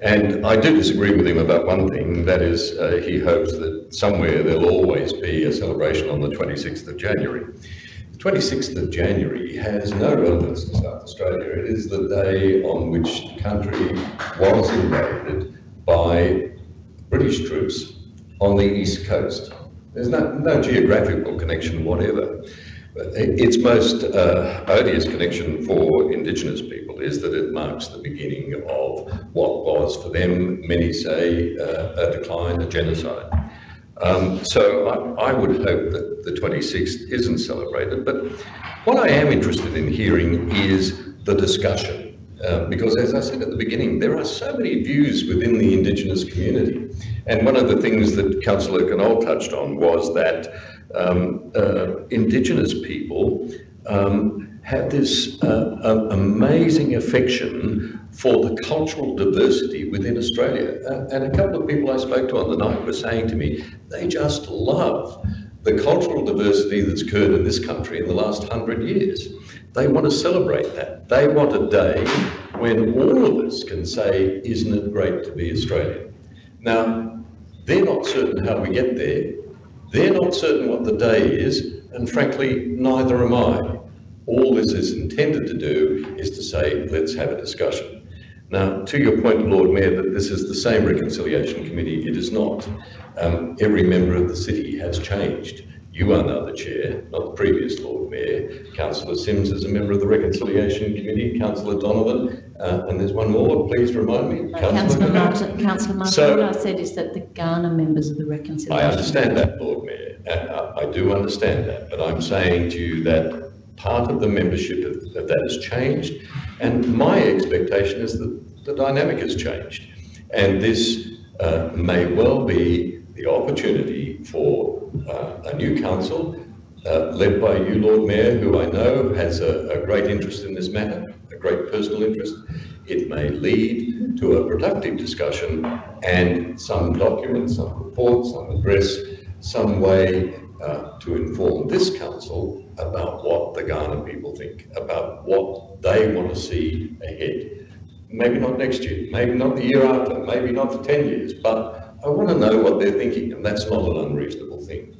And I do disagree with him about one thing, that is, uh, he hopes that somewhere there'll always be a celebration on the 26th of January. 26th of January has no relevance to South Australia. It is the day on which the country was invaded by British troops on the east coast. There's no, no geographical connection whatever. Its most uh, odious connection for Indigenous people is that it marks the beginning of what was for them, many say, uh, a decline, a genocide. Um, so I, I, would hope that the 26th isn't celebrated. But what I am interested in hearing is the discussion. Uh, because as I said at the beginning, there are so many views within the Indigenous community. And one of the things that Councillor Knoll touched on was that um, uh, Indigenous people um, have this uh, amazing affection for the cultural diversity within Australia. Uh, and a couple of people I spoke to on the night were saying to me, they just love the cultural diversity that's occurred in this country in the last hundred years. They want to celebrate that. They want a day when all of us can say, isn't it great to be Australian? Now, they're not certain how we get there. They're not certain what the day is, and frankly, neither am I. All this is intended to do is to say, let's have a discussion. Now, to your point, Lord Mayor, that this is the same reconciliation committee, it is not. Um, every member of the city has changed. You are now the chair, not the previous Lord Mayor. Councillor Simms is a member of the Reconciliation Committee, Councillor Donovan Uh, and there's one more, please remind me. Councillor Councillor. Martin, Councillor Martin, So- what I said is that the Kaurna members of the reconciliation. I understand that, Lord Mayor. Uh, I do understand that, but I'm saying to you that part of the membership of, of that has changed, and my expectation is that the dynamic has changed. And this uh, may well be the opportunity for uh, a new council, uh, led by you, Lord Mayor, who I know has a, a great interest in this matter, a great personal interest. It may lead to a productive discussion and some document, some report, some address, some way uh, to inform this council about what the Kaurna people think, about what they want to see ahead. Maybe not next year, maybe not the year after, maybe not for 10 years, but I want to know what they're thinking, and that's not an unreasonable thing.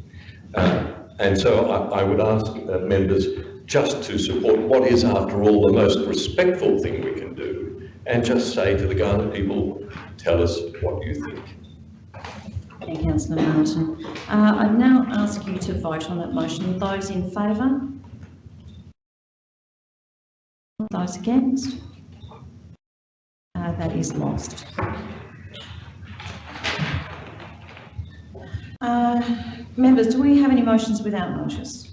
Uh, and so I, I would ask uh, members just to support what is, after all, the most respectful thing we can do, and just say to the Kaurna people, tell us what you think. Thank you, Councillor Martin. Uh, I now ask you to vote on that motion. Those in favour? Those against? Uh, that is lost. Uh, members, do we have any motions without notice?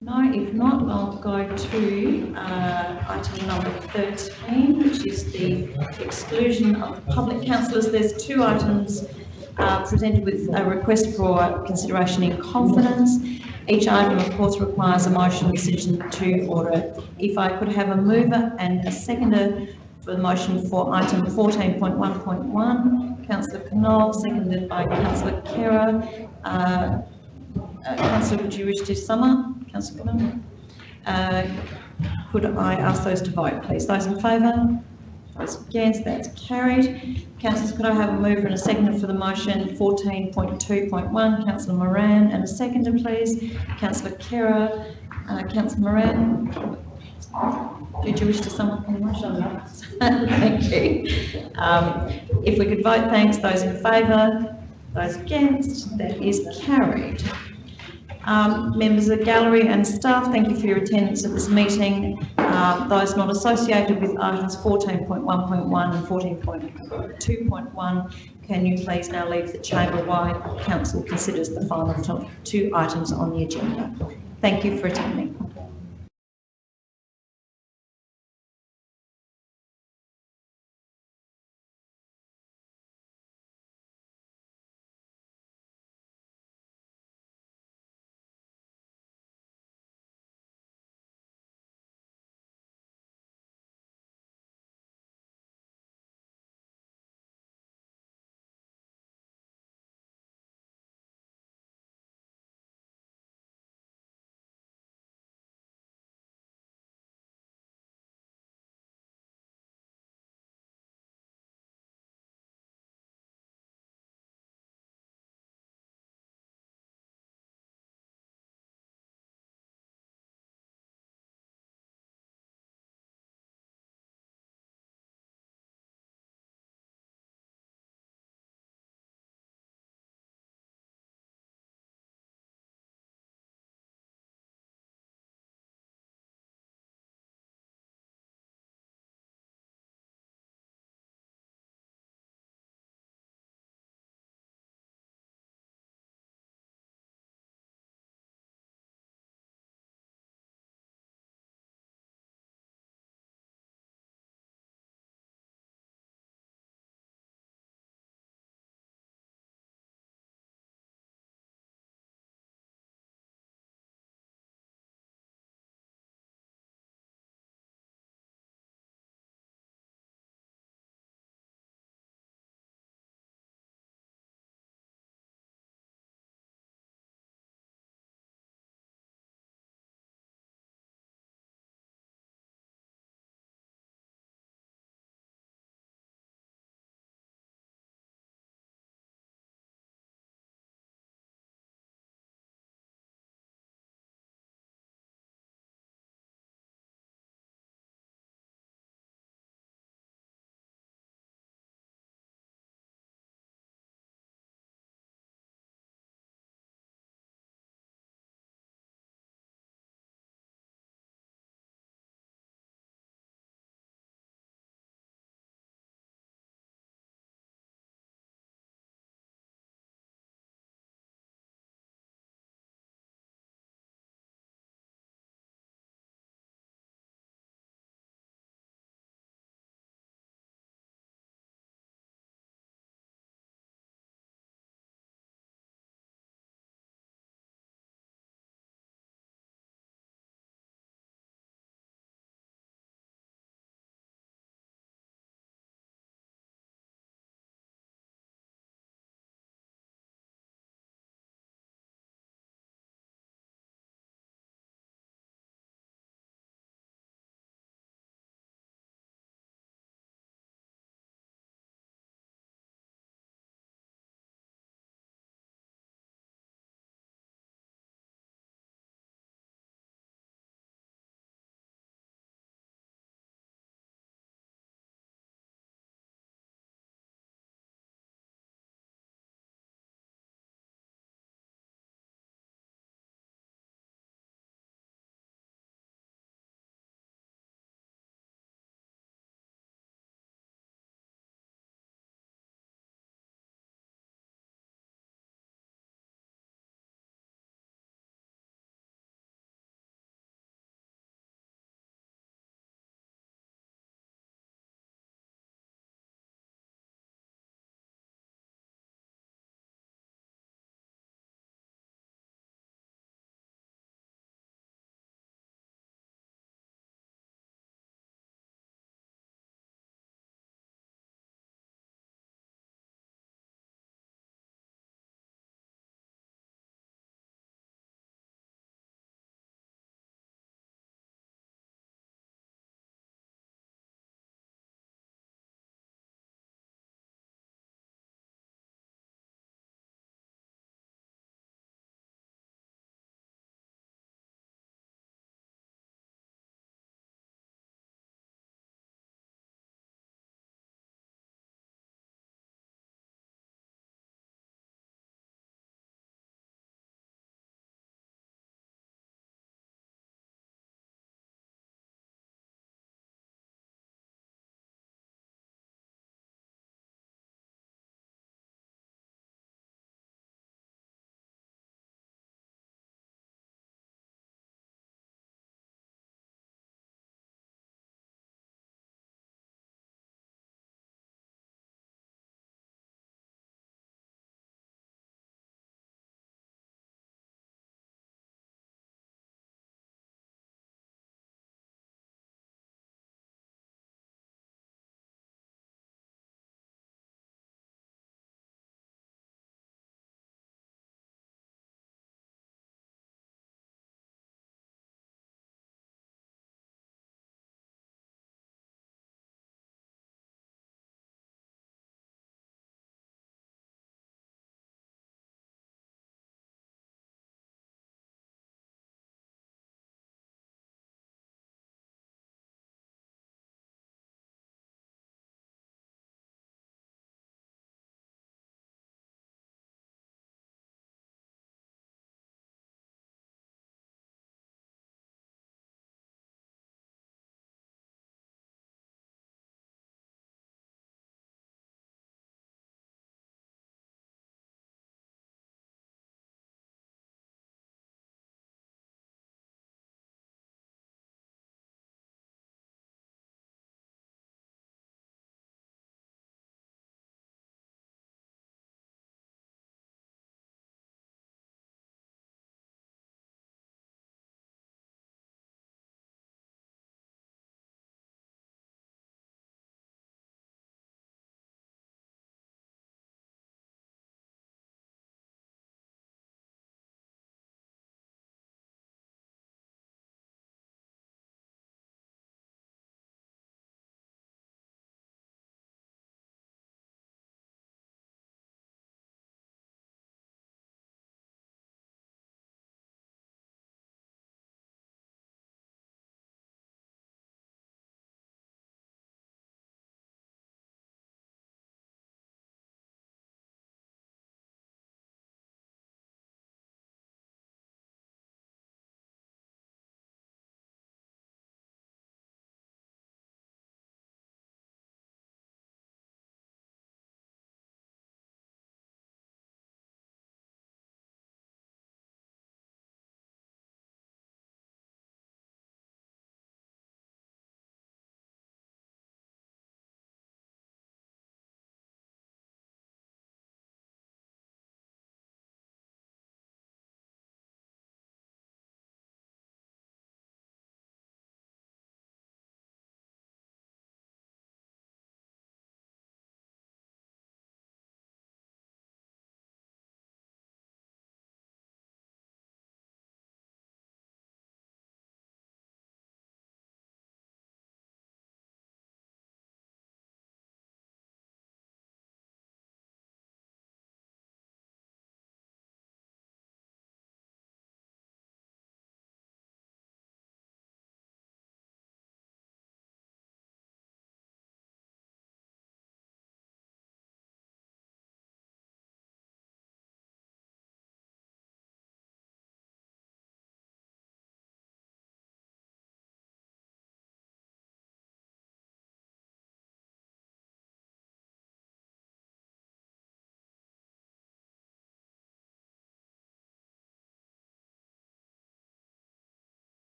No, if not, I'll go to uh, item number 13, which is the exclusion of public councillors. There's two items uh, presented with a request for consideration in confidence. Each item, of course, requires a motion decision to order. If I could have a mover and a seconder for the motion for item 14.1.1, councillor Knoll, seconded by councillor Khera. Uh, uh, Councillor, would you wish to sum up? Councillor Uh, Could I ask those to vote, please? Those in favour? Those against? That's carried. Councillors, could I have a mover and a seconder for the motion 14.2.1? Councillor Moran, and a seconder, please. Councillor Khera. Uh, Councillor Moran? Did you wish to sum up on the motion? Thank you. Um, If we could vote, thanks. Those in favour? Those against? That is carried. Um, members of the gallery and staff, thank you for your attendance at this meeting. Um, those not associated with items 14.1.1 and 14.2.1, can you please now leave the chamber while council considers the final two items on the agenda? Thank you for attending.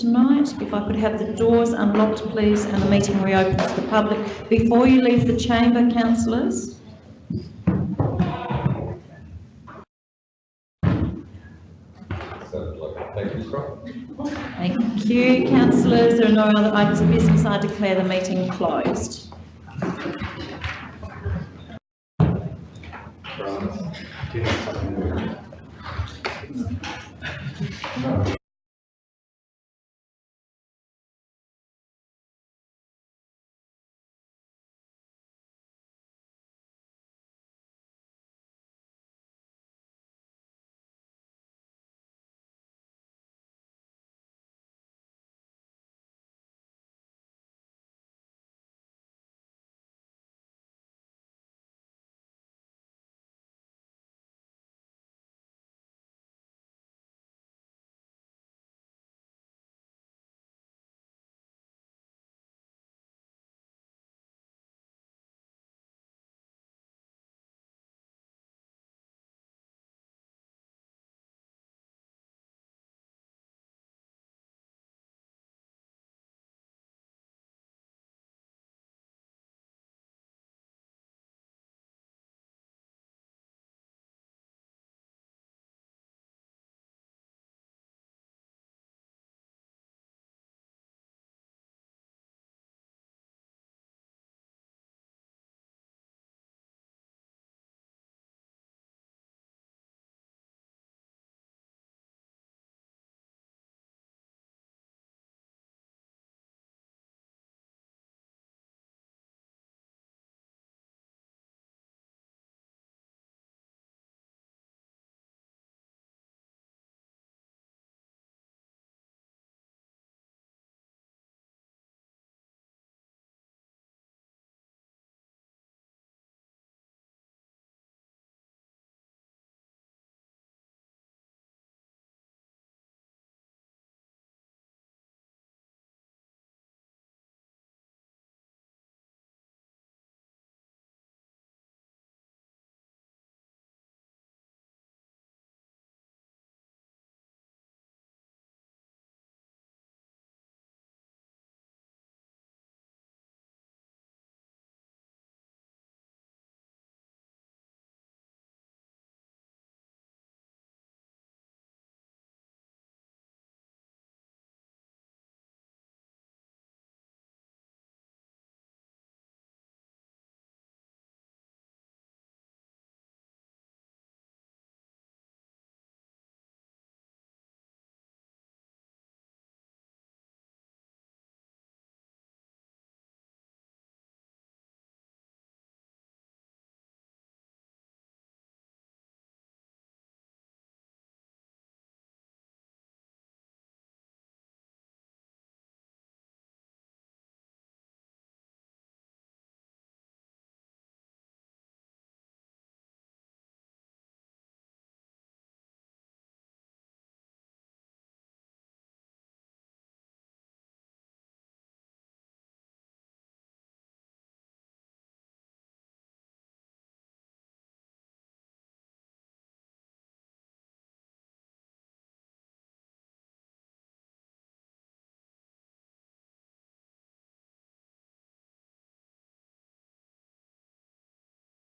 tonight. If I could have the doors unlocked, please, and the meeting reopened to the public. Before you leave the chamber, councillors, Thank you, councillors. There are no other items of business. I declare the meeting closed.